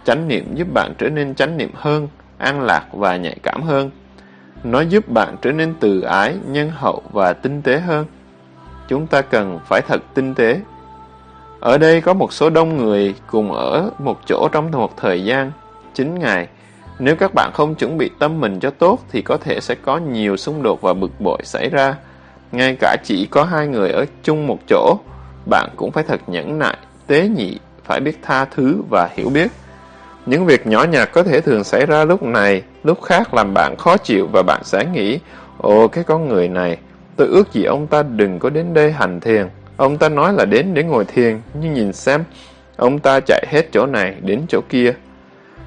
Chánh niệm giúp bạn trở nên chánh niệm hơn, an lạc và nhạy cảm hơn. Nó giúp bạn trở nên từ ái, nhân hậu và tinh tế hơn. Chúng ta cần phải thật tinh tế. Ở đây có một số đông người cùng ở một chỗ trong một thời gian, 9 ngày. Nếu các bạn không chuẩn bị tâm mình cho tốt thì có thể sẽ có nhiều xung đột và bực bội xảy ra. Ngay cả chỉ có hai người ở chung một chỗ, bạn cũng phải thật nhẫn nại, tế nhị, phải biết tha thứ và hiểu biết. Những việc nhỏ nhặt có thể thường xảy ra lúc này, lúc khác làm bạn khó chịu và bạn sẽ nghĩ, ồ cái con người này, tôi ước gì ông ta đừng có đến đây hành thiền. Ông ta nói là đến để ngồi thiền, nhưng nhìn xem, ông ta chạy hết chỗ này đến chỗ kia.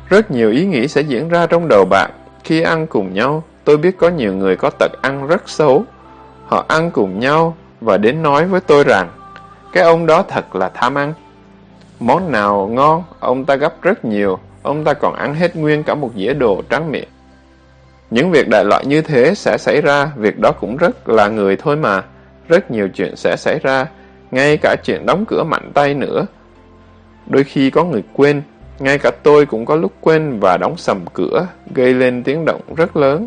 Rất nhiều ý nghĩ sẽ diễn ra trong đầu bạn. Khi ăn cùng nhau, tôi biết có nhiều người có tật ăn rất xấu. Họ ăn cùng nhau và đến nói với tôi rằng, cái ông đó thật là tham ăn. Món nào ngon, ông ta gấp rất nhiều, ông ta còn ăn hết nguyên cả một dĩa đồ trắng miệng. Những việc đại loại như thế sẽ xảy ra, việc đó cũng rất là người thôi mà. Rất nhiều chuyện sẽ xảy ra, ngay cả chuyện đóng cửa mạnh tay nữa. Đôi khi có người quên, ngay cả tôi cũng có lúc quên và đóng sầm cửa, gây lên tiếng động rất lớn.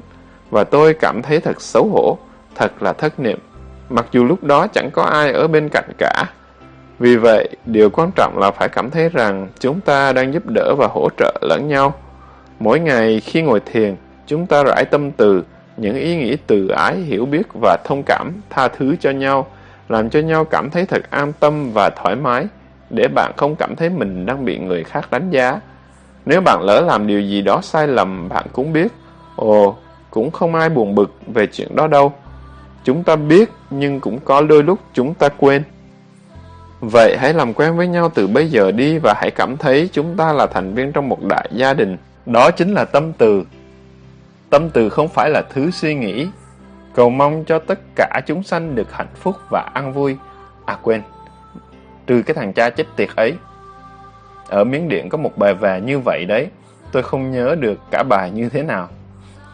Và tôi cảm thấy thật xấu hổ, thật là thất niệm, mặc dù lúc đó chẳng có ai ở bên cạnh cả. Vì vậy, điều quan trọng là phải cảm thấy rằng chúng ta đang giúp đỡ và hỗ trợ lẫn nhau. Mỗi ngày khi ngồi thiền, chúng ta rải tâm từ, những ý nghĩ từ ái, hiểu biết và thông cảm, tha thứ cho nhau, làm cho nhau cảm thấy thật an tâm và thoải mái, để bạn không cảm thấy mình đang bị người khác đánh giá. Nếu bạn lỡ làm điều gì đó sai lầm, bạn cũng biết, ồ, cũng không ai buồn bực về chuyện đó đâu. Chúng ta biết, nhưng cũng có đôi lúc chúng ta quên. Vậy hãy làm quen với nhau từ bây giờ đi và hãy cảm thấy chúng ta là thành viên trong một đại gia đình. Đó chính là tâm từ. Tâm từ không phải là thứ suy nghĩ. Cầu mong cho tất cả chúng sanh được hạnh phúc và an vui. À quên, trừ cái thằng cha chết tiệt ấy. Ở Miến Điện có một bài về như vậy đấy. Tôi không nhớ được cả bài như thế nào.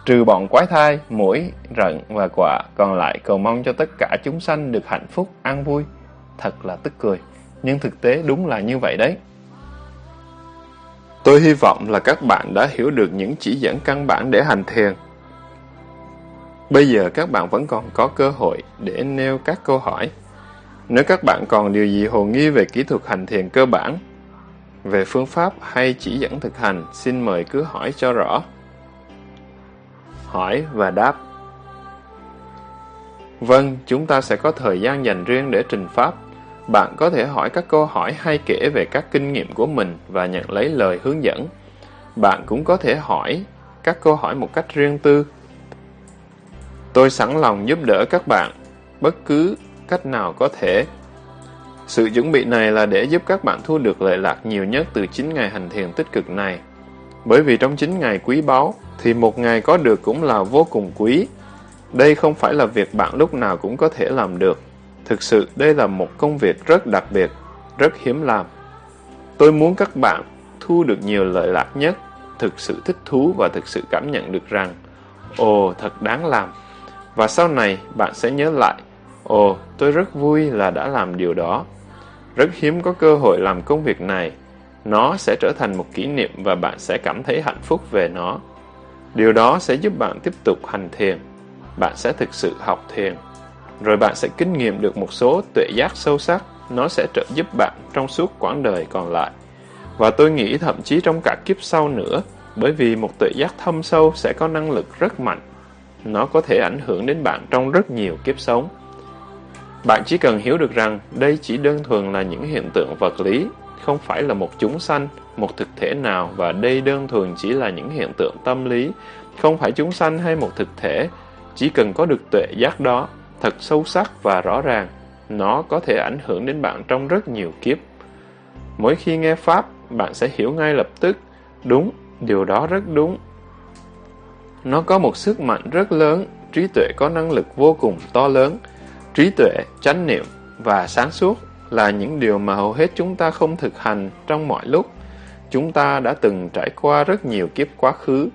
Trừ bọn quái thai, mũi, rận và quả, còn lại cầu mong cho tất cả chúng sanh được hạnh phúc, an vui thật là tức cười. Nhưng thực tế đúng là như vậy đấy. Tôi hy vọng là các bạn đã hiểu được những chỉ dẫn căn bản để hành thiền. Bây giờ các bạn vẫn còn có cơ hội để nêu các câu hỏi. Nếu các bạn còn điều gì hồ nghi về kỹ thuật hành thiền cơ bản, về phương pháp hay chỉ dẫn thực hành, xin mời cứ hỏi cho rõ. Hỏi và đáp Vâng, chúng ta sẽ có thời gian dành riêng để trình pháp. Bạn có thể hỏi các câu hỏi hay kể về các kinh nghiệm của mình và nhận lấy lời hướng dẫn. Bạn cũng có thể hỏi các câu hỏi một cách riêng tư. Tôi sẵn lòng giúp đỡ các bạn, bất cứ cách nào có thể. Sự chuẩn bị này là để giúp các bạn thu được lợi lạc nhiều nhất từ 9 ngày hành thiền tích cực này. Bởi vì trong 9 ngày quý báu, thì một ngày có được cũng là vô cùng quý. Đây không phải là việc bạn lúc nào cũng có thể làm được. Thực sự đây là một công việc rất đặc biệt, rất hiếm làm. Tôi muốn các bạn thu được nhiều lợi lạc nhất, thực sự thích thú và thực sự cảm nhận được rằng Ồ, thật đáng làm. Và sau này bạn sẽ nhớ lại Ồ, tôi rất vui là đã làm điều đó. Rất hiếm có cơ hội làm công việc này. Nó sẽ trở thành một kỷ niệm và bạn sẽ cảm thấy hạnh phúc về nó. Điều đó sẽ giúp bạn tiếp tục hành thiền. Bạn sẽ thực sự học thiền rồi bạn sẽ kinh nghiệm được một số tuệ giác sâu sắc, nó sẽ trợ giúp bạn trong suốt quãng đời còn lại. Và tôi nghĩ thậm chí trong cả kiếp sau nữa, bởi vì một tuệ giác thâm sâu sẽ có năng lực rất mạnh. Nó có thể ảnh hưởng đến bạn trong rất nhiều kiếp sống. Bạn chỉ cần hiểu được rằng đây chỉ đơn thuần là những hiện tượng vật lý, không phải là một chúng sanh, một thực thể nào và đây đơn thuần chỉ là những hiện tượng tâm lý, không phải chúng sanh hay một thực thể, chỉ cần có được tuệ giác đó thật sâu sắc và rõ ràng. Nó có thể ảnh hưởng đến bạn trong rất nhiều kiếp. Mỗi khi nghe Pháp, bạn sẽ hiểu ngay lập tức, đúng, điều đó rất đúng. Nó có một sức mạnh rất lớn, trí tuệ có năng lực vô cùng to lớn. Trí tuệ, chánh niệm và sáng suốt là những điều mà hầu hết chúng ta không thực hành trong mọi lúc. Chúng ta đã từng trải qua rất nhiều kiếp quá khứ.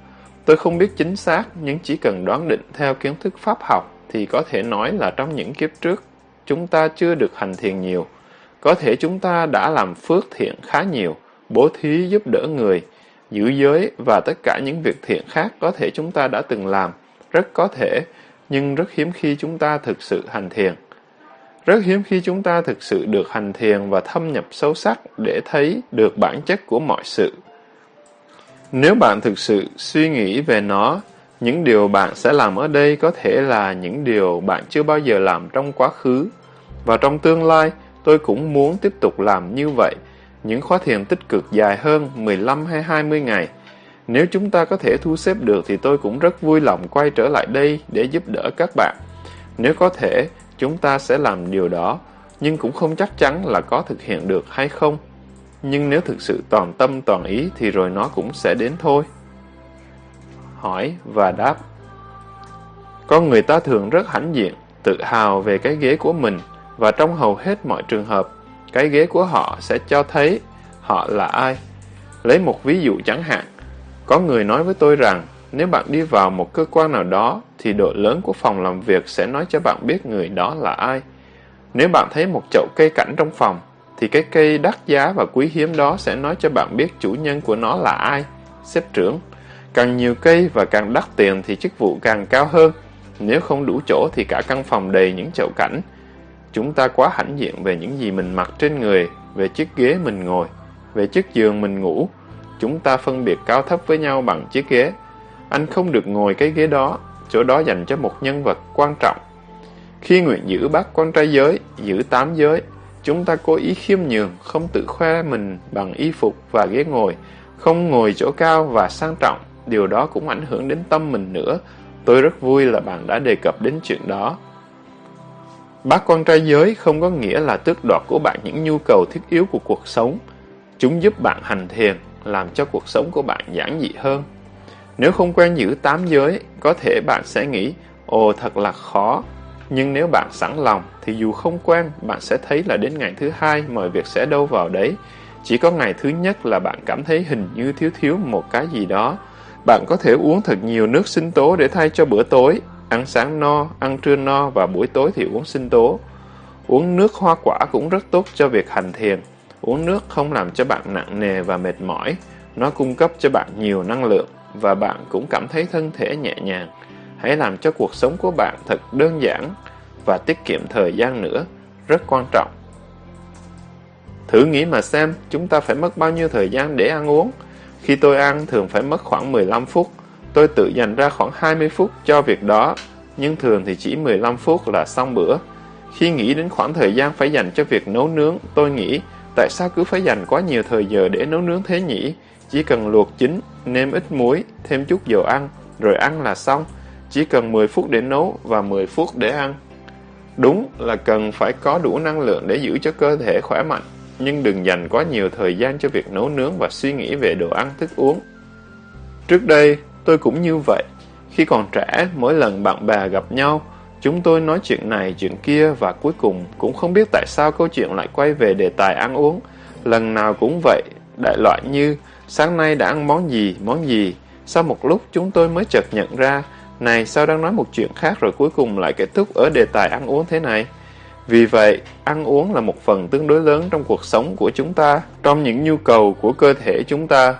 Tôi không biết chính xác, nhưng chỉ cần đoán định theo kiến thức pháp học thì có thể nói là trong những kiếp trước, chúng ta chưa được hành thiền nhiều. Có thể chúng ta đã làm phước thiện khá nhiều, bố thí giúp đỡ người, giữ giới và tất cả những việc thiện khác có thể chúng ta đã từng làm. Rất có thể, nhưng rất hiếm khi chúng ta thực sự hành thiền. Rất hiếm khi chúng ta thực sự được hành thiền và thâm nhập sâu sắc để thấy được bản chất của mọi sự. Nếu bạn thực sự suy nghĩ về nó, những điều bạn sẽ làm ở đây có thể là những điều bạn chưa bao giờ làm trong quá khứ. Và trong tương lai, tôi cũng muốn tiếp tục làm như vậy, những khóa thiền tích cực dài hơn 15 hay 20 ngày. Nếu chúng ta có thể thu xếp được thì tôi cũng rất vui lòng quay trở lại đây để giúp đỡ các bạn. Nếu có thể, chúng ta sẽ làm điều đó, nhưng cũng không chắc chắn là có thực hiện được hay không. Nhưng nếu thực sự toàn tâm toàn ý thì rồi nó cũng sẽ đến thôi. Hỏi và đáp Con người ta thường rất hãnh diện, tự hào về cái ghế của mình, và trong hầu hết mọi trường hợp, cái ghế của họ sẽ cho thấy họ là ai. Lấy một ví dụ chẳng hạn, có người nói với tôi rằng nếu bạn đi vào một cơ quan nào đó thì độ lớn của phòng làm việc sẽ nói cho bạn biết người đó là ai. Nếu bạn thấy một chậu cây cảnh trong phòng thì cái cây đắt giá và quý hiếm đó sẽ nói cho bạn biết chủ nhân của nó là ai, xếp trưởng. Càng nhiều cây và càng đắt tiền thì chức vụ càng cao hơn. Nếu không đủ chỗ thì cả căn phòng đầy những chậu cảnh. Chúng ta quá hãnh diện về những gì mình mặc trên người, về chiếc ghế mình ngồi, về chiếc giường mình ngủ. Chúng ta phân biệt cao thấp với nhau bằng chiếc ghế. Anh không được ngồi cái ghế đó, chỗ đó dành cho một nhân vật quan trọng. Khi nguyện giữ bác con trai giới, giữ tám giới, chúng ta cố ý khiêm nhường, không tự khoe mình bằng y phục và ghế ngồi, không ngồi chỗ cao và sang trọng. Điều đó cũng ảnh hưởng đến tâm mình nữa. Tôi rất vui là bạn đã đề cập đến chuyện đó. Bác quan trai giới không có nghĩa là tước đoạt của bạn những nhu cầu thiết yếu của cuộc sống. Chúng giúp bạn hành thiền, làm cho cuộc sống của bạn giản dị hơn. Nếu không quen giữ tám giới, có thể bạn sẽ nghĩ, ồ thật là khó. Nhưng nếu bạn sẵn lòng, thì dù không quen, bạn sẽ thấy là đến ngày thứ hai mọi việc sẽ đâu vào đấy. Chỉ có ngày thứ nhất là bạn cảm thấy hình như thiếu thiếu một cái gì đó. Bạn có thể uống thật nhiều nước sinh tố để thay cho bữa tối, ăn sáng no, ăn trưa no và buổi tối thì uống sinh tố. Uống nước hoa quả cũng rất tốt cho việc hành thiền. Uống nước không làm cho bạn nặng nề và mệt mỏi, nó cung cấp cho bạn nhiều năng lượng và bạn cũng cảm thấy thân thể nhẹ nhàng. Hãy làm cho cuộc sống của bạn thật đơn giản và tiết kiệm thời gian nữa, rất quan trọng. Thử nghĩ mà xem, chúng ta phải mất bao nhiêu thời gian để ăn uống. Khi tôi ăn, thường phải mất khoảng 15 phút. Tôi tự dành ra khoảng 20 phút cho việc đó, nhưng thường thì chỉ 15 phút là xong bữa. Khi nghĩ đến khoảng thời gian phải dành cho việc nấu nướng, tôi nghĩ, tại sao cứ phải dành quá nhiều thời giờ để nấu nướng thế nhỉ? Chỉ cần luộc chín, nêm ít muối, thêm chút dầu ăn, rồi ăn là xong. Chỉ cần 10 phút để nấu và 10 phút để ăn. Đúng là cần phải có đủ năng lượng để giữ cho cơ thể khỏe mạnh, nhưng đừng dành quá nhiều thời gian cho việc nấu nướng và suy nghĩ về đồ ăn thức uống. Trước đây, tôi cũng như vậy. Khi còn trẻ, mỗi lần bạn bè gặp nhau, chúng tôi nói chuyện này chuyện kia và cuối cùng cũng không biết tại sao câu chuyện lại quay về đề tài ăn uống. Lần nào cũng vậy, đại loại như sáng nay đã ăn món gì, món gì. Sau một lúc chúng tôi mới chợt nhận ra, này sao đang nói một chuyện khác rồi cuối cùng lại kết thúc ở đề tài ăn uống thế này. Vì vậy, ăn uống là một phần tương đối lớn trong cuộc sống của chúng ta, trong những nhu cầu của cơ thể chúng ta.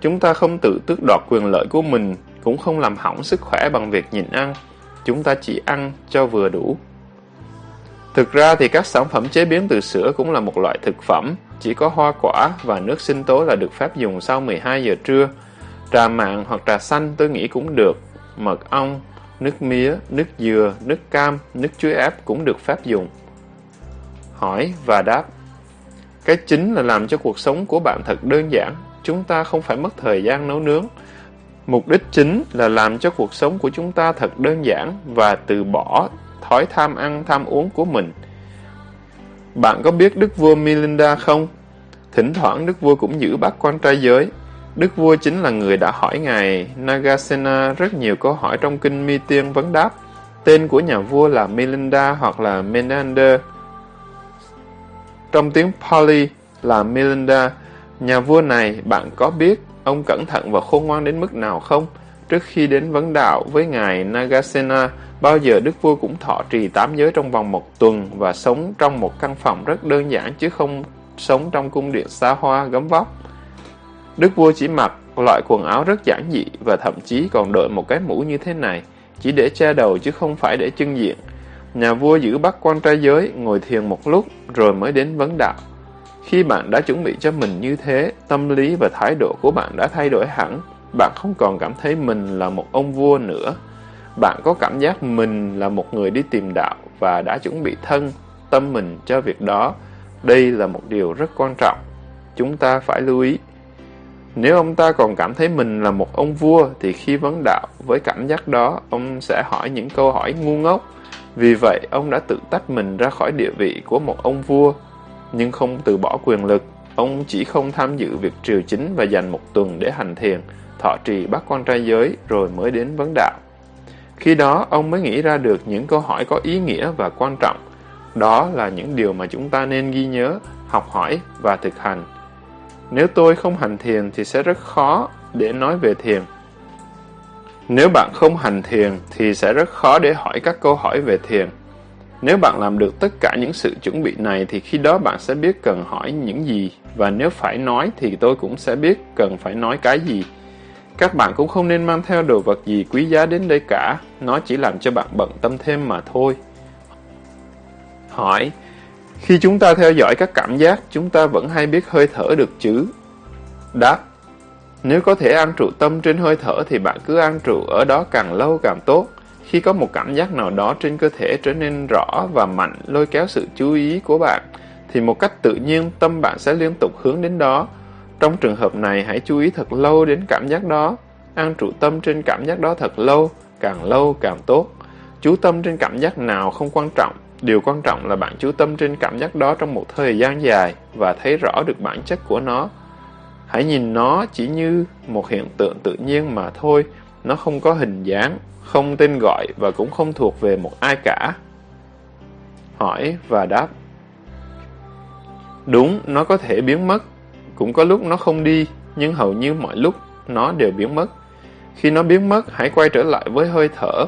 Chúng ta không tự tước đoạt quyền lợi của mình, cũng không làm hỏng sức khỏe bằng việc nhịn ăn. Chúng ta chỉ ăn cho vừa đủ. Thực ra thì các sản phẩm chế biến từ sữa cũng là một loại thực phẩm, chỉ có hoa quả và nước sinh tố là được phép dùng sau 12 giờ trưa. Trà mạn hoặc trà xanh tôi nghĩ cũng được, mật ong, nước mía, nước dừa, nước cam, nước chuối ép cũng được phép dùng. Hỏi và đáp Cái chính là làm cho cuộc sống của bạn thật đơn giản, chúng ta không phải mất thời gian nấu nướng. Mục đích chính là làm cho cuộc sống của chúng ta thật đơn giản và từ bỏ thói tham ăn tham uống của mình. Bạn có biết Đức vua Milinda không? Thỉnh thoảng Đức vua cũng giữ bác quan trai giới. Đức vua chính là người đã hỏi ngài Nagasena rất nhiều câu hỏi trong kinh Mi Tiên vấn đáp. Tên của nhà vua là Milinda hoặc là Menander. Trong tiếng Pali là Milinda. Nhà vua này, bạn có biết ông cẩn thận và khôn ngoan đến mức nào không? Trước khi đến vấn đạo với ngài Nagasena, bao giờ đức vua cũng thọ trì tám giới trong vòng một tuần và sống trong một căn phòng rất đơn giản chứ không sống trong cung điện xa hoa gấm vóc. Đức vua chỉ mặc loại quần áo rất giản dị và thậm chí còn đội một cái mũ như thế này, chỉ để che đầu chứ không phải để trưng diện. Nhà vua giữ bắt quan trai giới, ngồi thiền một lúc rồi mới đến vấn đạo. Khi bạn đã chuẩn bị cho mình như thế, tâm lý và thái độ của bạn đã thay đổi hẳn. Bạn không còn cảm thấy mình là một ông vua nữa. Bạn có cảm giác mình là một người đi tìm đạo và đã chuẩn bị thân, tâm mình cho việc đó. Đây là một điều rất quan trọng. Chúng ta phải lưu ý. Nếu ông ta còn cảm thấy mình là một ông vua thì khi vấn đạo với cảm giác đó, ông sẽ hỏi những câu hỏi ngu ngốc. Vì vậy, ông đã tự tách mình ra khỏi địa vị của một ông vua nhưng không từ bỏ quyền lực. Ông chỉ không tham dự việc triều chính và dành một tuần để hành thiền, thọ trì bắt quan trai giới rồi mới đến vấn đạo. Khi đó, ông mới nghĩ ra được những câu hỏi có ý nghĩa và quan trọng. Đó là những điều mà chúng ta nên ghi nhớ, học hỏi và thực hành. Nếu tôi không hành thiền thì sẽ rất khó để nói về thiền. Nếu bạn không hành thiền thì sẽ rất khó để hỏi các câu hỏi về thiền. Nếu bạn làm được tất cả những sự chuẩn bị này thì khi đó bạn sẽ biết cần hỏi những gì và nếu phải nói thì tôi cũng sẽ biết cần phải nói cái gì. Các bạn cũng không nên mang theo đồ vật gì quý giá đến đây cả, nó chỉ làm cho bạn bận tâm thêm mà thôi. Hỏi, khi chúng ta theo dõi các cảm giác, chúng ta vẫn hay biết hơi thở được chứ? Đáp, nếu có thể an trụ tâm trên hơi thở thì bạn cứ an trụ ở đó càng lâu càng tốt. Khi có một cảm giác nào đó trên cơ thể trở nên rõ và mạnh lôi kéo sự chú ý của bạn, thì một cách tự nhiên tâm bạn sẽ liên tục hướng đến đó. Trong trường hợp này, hãy chú ý thật lâu đến cảm giác đó. An trụ tâm trên cảm giác đó thật lâu, càng lâu càng tốt. Chú tâm trên cảm giác nào không quan trọng. Điều quan trọng là bạn chú tâm trên cảm giác đó trong một thời gian dài và thấy rõ được bản chất của nó. Hãy nhìn nó chỉ như một hiện tượng tự nhiên mà thôi. Nó không có hình dáng, không tên gọi và cũng không thuộc về một ai cả. Hỏi và đáp. Đúng, nó có thể biến mất. Cũng có lúc nó không đi, nhưng hầu như mọi lúc nó đều biến mất. Khi nó biến mất, hãy quay trở lại với hơi thở.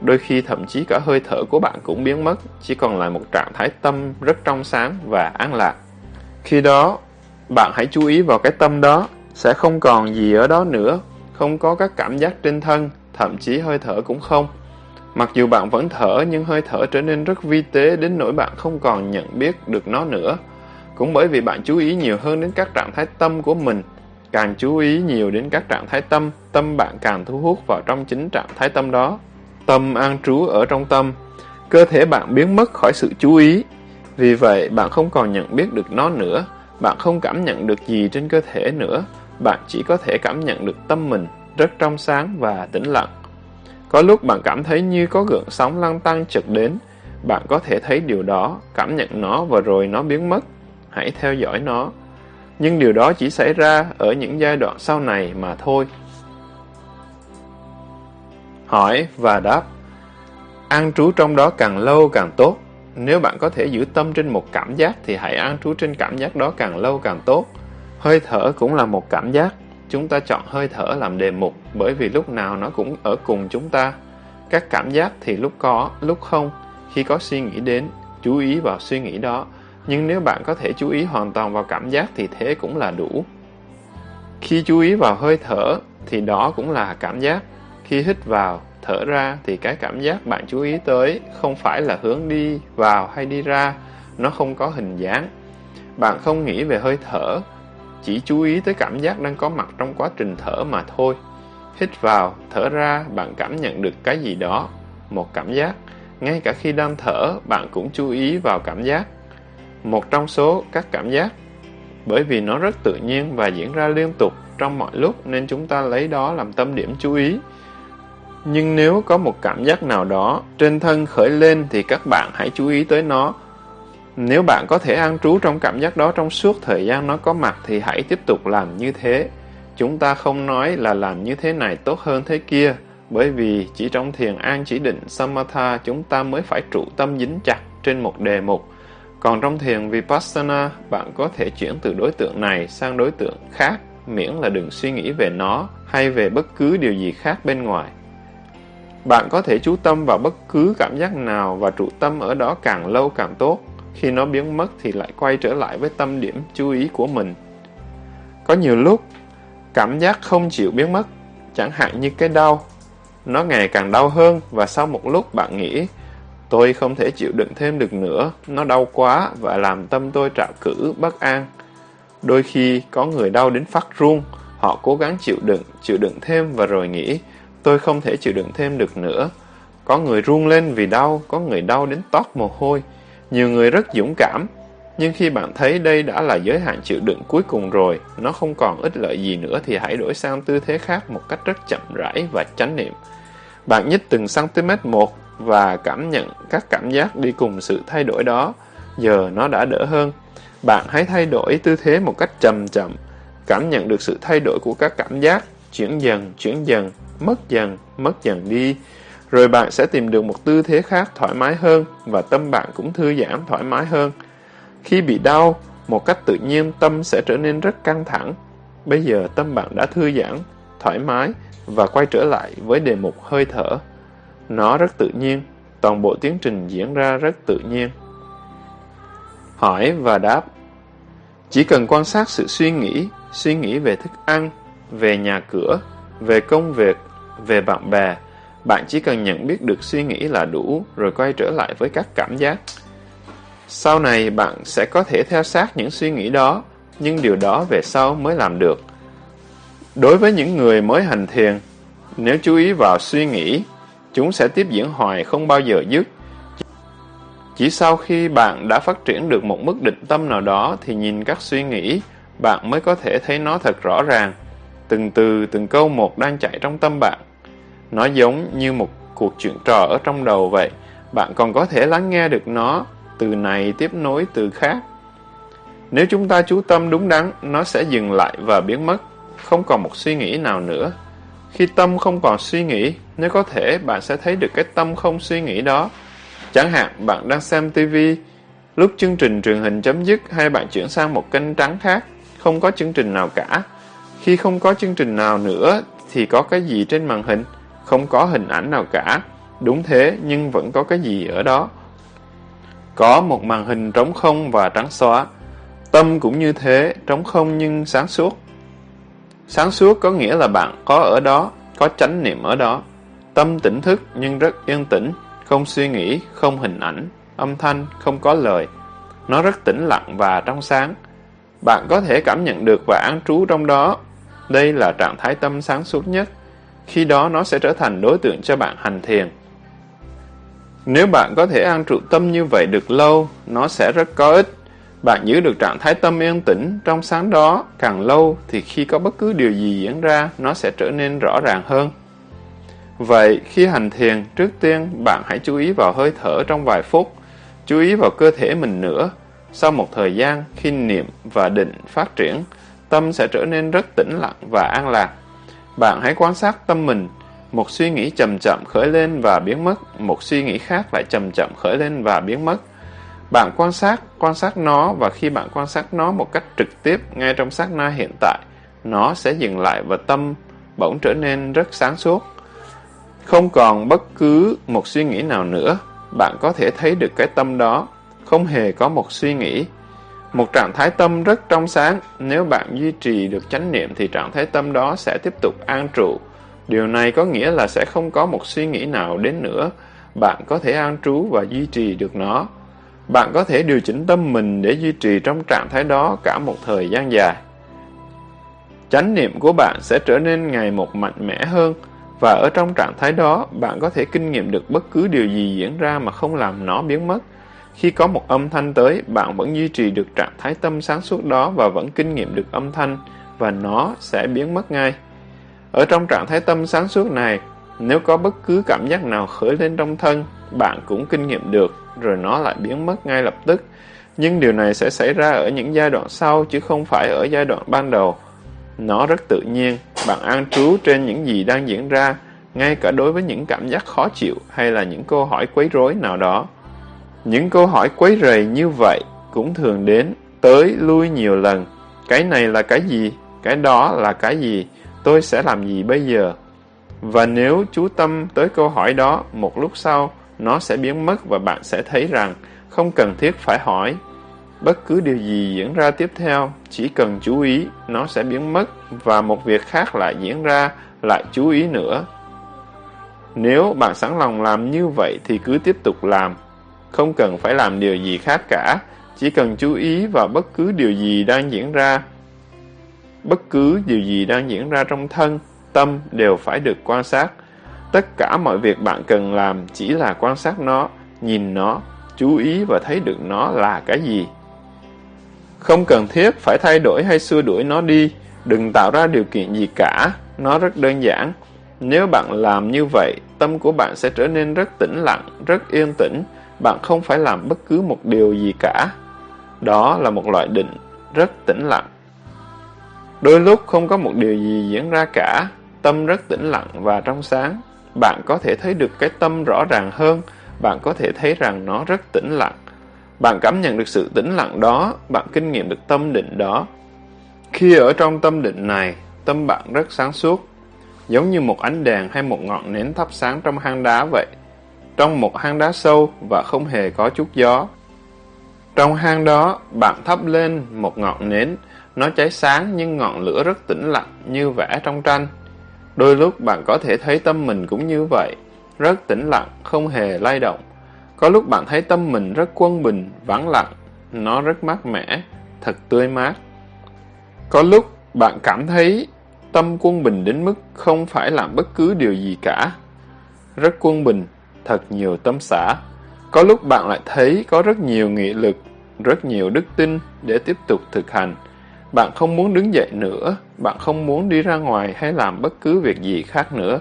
Đôi khi thậm chí cả hơi thở của bạn cũng biến mất, chỉ còn lại một trạng thái tâm rất trong sáng và an lạc. Khi đó, bạn hãy chú ý vào cái tâm đó, sẽ không còn gì ở đó nữa, không có các cảm giác trên thân, thậm chí hơi thở cũng không. Mặc dù bạn vẫn thở nhưng hơi thở trở nên rất vi tế đến nỗi bạn không còn nhận biết được nó nữa. Cũng bởi vì bạn chú ý nhiều hơn đến các trạng thái tâm của mình. Càng chú ý nhiều đến các trạng thái tâm, tâm bạn càng thu hút vào trong chính trạng thái tâm đó. Tâm an trú ở trong tâm. Cơ thể bạn biến mất khỏi sự chú ý. Vì vậy, bạn không còn nhận biết được nó nữa. Bạn không cảm nhận được gì trên cơ thể nữa. Bạn chỉ có thể cảm nhận được tâm mình rất trong sáng và tĩnh lặng. Có lúc bạn cảm thấy như có gợn sóng lăn tăng chợt đến, bạn có thể thấy điều đó, cảm nhận nó và rồi nó biến mất. Hãy theo dõi nó. Nhưng điều đó chỉ xảy ra ở những giai đoạn sau này mà thôi. Hỏi và đáp An trú trong đó càng lâu càng tốt. Nếu bạn có thể giữ tâm trên một cảm giác thì hãy an trú trên cảm giác đó càng lâu càng tốt. Hơi thở cũng là một cảm giác. Chúng ta chọn hơi thở làm đề mục bởi vì lúc nào nó cũng ở cùng chúng ta. Các cảm giác thì lúc có, lúc không. Khi có suy nghĩ đến, chú ý vào suy nghĩ đó. Nhưng nếu bạn có thể chú ý hoàn toàn vào cảm giác thì thế cũng là đủ. Khi chú ý vào hơi thở thì đó cũng là cảm giác. Khi hít vào, thở ra thì cái cảm giác bạn chú ý tới không phải là hướng đi vào hay đi ra, nó không có hình dáng. Bạn không nghĩ về hơi thở, chỉ chú ý tới cảm giác đang có mặt trong quá trình thở mà thôi. Hít vào, thở ra, bạn cảm nhận được cái gì đó, một cảm giác. Ngay cả khi đang thở, bạn cũng chú ý vào cảm giác. Một trong số các cảm giác. Bởi vì nó rất tự nhiên và diễn ra liên tục trong mọi lúc nên chúng ta lấy đó làm tâm điểm chú ý. Nhưng nếu có một cảm giác nào đó trên thân khởi lên thì các bạn hãy chú ý tới nó nếu bạn có thể an trú trong cảm giác đó trong suốt thời gian nó có mặt thì hãy tiếp tục làm như thế. Chúng ta không nói là làm như thế này tốt hơn thế kia, bởi vì chỉ trong thiền an chỉ định Samatha chúng ta mới phải trụ tâm dính chặt trên một đề mục. Còn trong thiền Vipassana, bạn có thể chuyển từ đối tượng này sang đối tượng khác, miễn là đừng suy nghĩ về nó hay về bất cứ điều gì khác bên ngoài. Bạn có thể chú tâm vào bất cứ cảm giác nào và trụ tâm ở đó càng lâu càng tốt. Khi nó biến mất thì lại quay trở lại với tâm điểm chú ý của mình. Có nhiều lúc, cảm giác không chịu biến mất, chẳng hạn như cái đau. Nó ngày càng đau hơn và sau một lúc bạn nghĩ Tôi không thể chịu đựng thêm được nữa, nó đau quá và làm tâm tôi trạo cử, bất an. Đôi khi có người đau đến phát run, họ cố gắng chịu đựng, chịu đựng thêm và rồi nghĩ, tôi không thể chịu đựng thêm được nữa. Có người run lên vì đau, có người đau đến toát mồ hôi. Nhiều người rất dũng cảm, nhưng khi bạn thấy đây đã là giới hạn chịu đựng cuối cùng rồi, nó không còn ích lợi gì nữa thì hãy đổi sang tư thế khác một cách rất chậm rãi và chánh niệm. Bạn nhích từng cm một và cảm nhận các cảm giác đi cùng sự thay đổi đó. Giờ nó đã đỡ hơn. Bạn hãy thay đổi tư thế một cách chậm chậm, cảm nhận được sự thay đổi của các cảm giác, chuyển dần, chuyển dần, mất dần, mất dần đi. Rồi bạn sẽ tìm được một tư thế khác thoải mái hơn và tâm bạn cũng thư giãn thoải mái hơn. Khi bị đau, một cách tự nhiên tâm sẽ trở nên rất căng thẳng. Bây giờ tâm bạn đã thư giãn, thoải mái và quay trở lại với đề mục hơi thở. Nó rất tự nhiên, toàn bộ tiến trình diễn ra rất tự nhiên. Hỏi và đáp Chỉ cần quan sát sự suy nghĩ, suy nghĩ về thức ăn, về nhà cửa, về công việc, về bạn bè, bạn chỉ cần nhận biết được suy nghĩ là đủ rồi quay trở lại với các cảm giác. Sau này bạn sẽ có thể theo sát những suy nghĩ đó, nhưng điều đó về sau mới làm được. Đối với những người mới hành thiền, nếu chú ý vào suy nghĩ, Chúng sẽ tiếp diễn hoài không bao giờ dứt. Chỉ sau khi bạn đã phát triển được một mức định tâm nào đó thì nhìn các suy nghĩ, bạn mới có thể thấy nó thật rõ ràng. Từng từ, từng câu một đang chạy trong tâm bạn. Nó giống như một cuộc chuyện trò ở trong đầu vậy. Bạn còn có thể lắng nghe được nó, từ này tiếp nối từ khác. Nếu chúng ta chú tâm đúng đắn, nó sẽ dừng lại và biến mất, không còn một suy nghĩ nào nữa. Khi tâm không còn suy nghĩ, nếu có thể bạn sẽ thấy được cái tâm không suy nghĩ đó. Chẳng hạn bạn đang xem TV, lúc chương trình truyền hình chấm dứt hay bạn chuyển sang một kênh trắng khác, không có chương trình nào cả. Khi không có chương trình nào nữa thì có cái gì trên màn hình? Không có hình ảnh nào cả. Đúng thế nhưng vẫn có cái gì ở đó. Có một màn hình trống không và trắng xóa. Tâm cũng như thế, trống không nhưng sáng suốt. Sáng suốt có nghĩa là bạn có ở đó, có chánh niệm ở đó. Tâm tỉnh thức nhưng rất yên tĩnh, không suy nghĩ, không hình ảnh, âm thanh, không có lời. Nó rất tĩnh lặng và trong sáng. Bạn có thể cảm nhận được và an trú trong đó. Đây là trạng thái tâm sáng suốt nhất. Khi đó nó sẽ trở thành đối tượng cho bạn hành thiền. Nếu bạn có thể an trụ tâm như vậy được lâu, nó sẽ rất có ích. Bạn giữ được trạng thái tâm yên tĩnh trong sáng đó càng lâu thì khi có bất cứ điều gì diễn ra, nó sẽ trở nên rõ ràng hơn. Vậy, khi hành thiền, trước tiên bạn hãy chú ý vào hơi thở trong vài phút, chú ý vào cơ thể mình nữa. Sau một thời gian, khi niệm và định phát triển, tâm sẽ trở nên rất tĩnh lặng và an lạc. Bạn hãy quan sát tâm mình, một suy nghĩ chậm chậm khởi lên và biến mất, một suy nghĩ khác lại chậm chậm khởi lên và biến mất. Bạn quan sát, quan sát nó và khi bạn quan sát nó một cách trực tiếp ngay trong sát na hiện tại, nó sẽ dừng lại và tâm bỗng trở nên rất sáng suốt. Không còn bất cứ một suy nghĩ nào nữa, bạn có thể thấy được cái tâm đó, không hề có một suy nghĩ. Một trạng thái tâm rất trong sáng, nếu bạn duy trì được chánh niệm thì trạng thái tâm đó sẽ tiếp tục an trụ. Điều này có nghĩa là sẽ không có một suy nghĩ nào đến nữa, bạn có thể an trú và duy trì được nó. Bạn có thể điều chỉnh tâm mình để duy trì trong trạng thái đó cả một thời gian dài. Chánh niệm của bạn sẽ trở nên ngày một mạnh mẽ hơn, và ở trong trạng thái đó, bạn có thể kinh nghiệm được bất cứ điều gì diễn ra mà không làm nó biến mất. Khi có một âm thanh tới, bạn vẫn duy trì được trạng thái tâm sáng suốt đó và vẫn kinh nghiệm được âm thanh, và nó sẽ biến mất ngay. Ở trong trạng thái tâm sáng suốt này, nếu có bất cứ cảm giác nào khởi lên trong thân, bạn cũng kinh nghiệm được, rồi nó lại biến mất ngay lập tức. Nhưng điều này sẽ xảy ra ở những giai đoạn sau chứ không phải ở giai đoạn ban đầu. Nó rất tự nhiên, bạn an trú trên những gì đang diễn ra, ngay cả đối với những cảm giác khó chịu hay là những câu hỏi quấy rối nào đó. Những câu hỏi quấy rầy như vậy cũng thường đến, tới, lui nhiều lần. Cái này là cái gì? Cái đó là cái gì? Tôi sẽ làm gì bây giờ? Và nếu chú tâm tới câu hỏi đó, một lúc sau, nó sẽ biến mất và bạn sẽ thấy rằng không cần thiết phải hỏi. Bất cứ điều gì diễn ra tiếp theo, chỉ cần chú ý, nó sẽ biến mất và một việc khác lại diễn ra, lại chú ý nữa. Nếu bạn sẵn lòng làm như vậy thì cứ tiếp tục làm. Không cần phải làm điều gì khác cả, chỉ cần chú ý vào bất cứ điều gì đang diễn ra. Bất cứ điều gì đang diễn ra trong thân, tâm đều phải được quan sát. Tất cả mọi việc bạn cần làm chỉ là quan sát nó, nhìn nó, chú ý và thấy được nó là cái gì. Không cần thiết phải thay đổi hay xua đuổi nó đi, đừng tạo ra điều kiện gì cả, nó rất đơn giản. Nếu bạn làm như vậy, tâm của bạn sẽ trở nên rất tĩnh lặng, rất yên tĩnh, bạn không phải làm bất cứ một điều gì cả. Đó là một loại định, rất tĩnh lặng. Đôi lúc không có một điều gì diễn ra cả, tâm rất tĩnh lặng và trong sáng. Bạn có thể thấy được cái tâm rõ ràng hơn, bạn có thể thấy rằng nó rất tĩnh lặng. Bạn cảm nhận được sự tĩnh lặng đó, bạn kinh nghiệm được tâm định đó. Khi ở trong tâm định này, tâm bạn rất sáng suốt, giống như một ánh đèn hay một ngọn nến thắp sáng trong hang đá vậy. Trong một hang đá sâu và không hề có chút gió. Trong hang đó, bạn thắp lên một ngọn nến, nó cháy sáng nhưng ngọn lửa rất tĩnh lặng như vẽ trong tranh. Đôi lúc bạn có thể thấy tâm mình cũng như vậy, rất tĩnh lặng, không hề lay động. Có lúc bạn thấy tâm mình rất quân bình, vắng lặng, nó rất mát mẻ, thật tươi mát. Có lúc bạn cảm thấy tâm quân bình đến mức không phải làm bất cứ điều gì cả. Rất quân bình, thật nhiều tâm xả. Có lúc bạn lại thấy có rất nhiều nghị lực, rất nhiều đức tin để tiếp tục thực hành. Bạn không muốn đứng dậy nữa, bạn không muốn đi ra ngoài hay làm bất cứ việc gì khác nữa.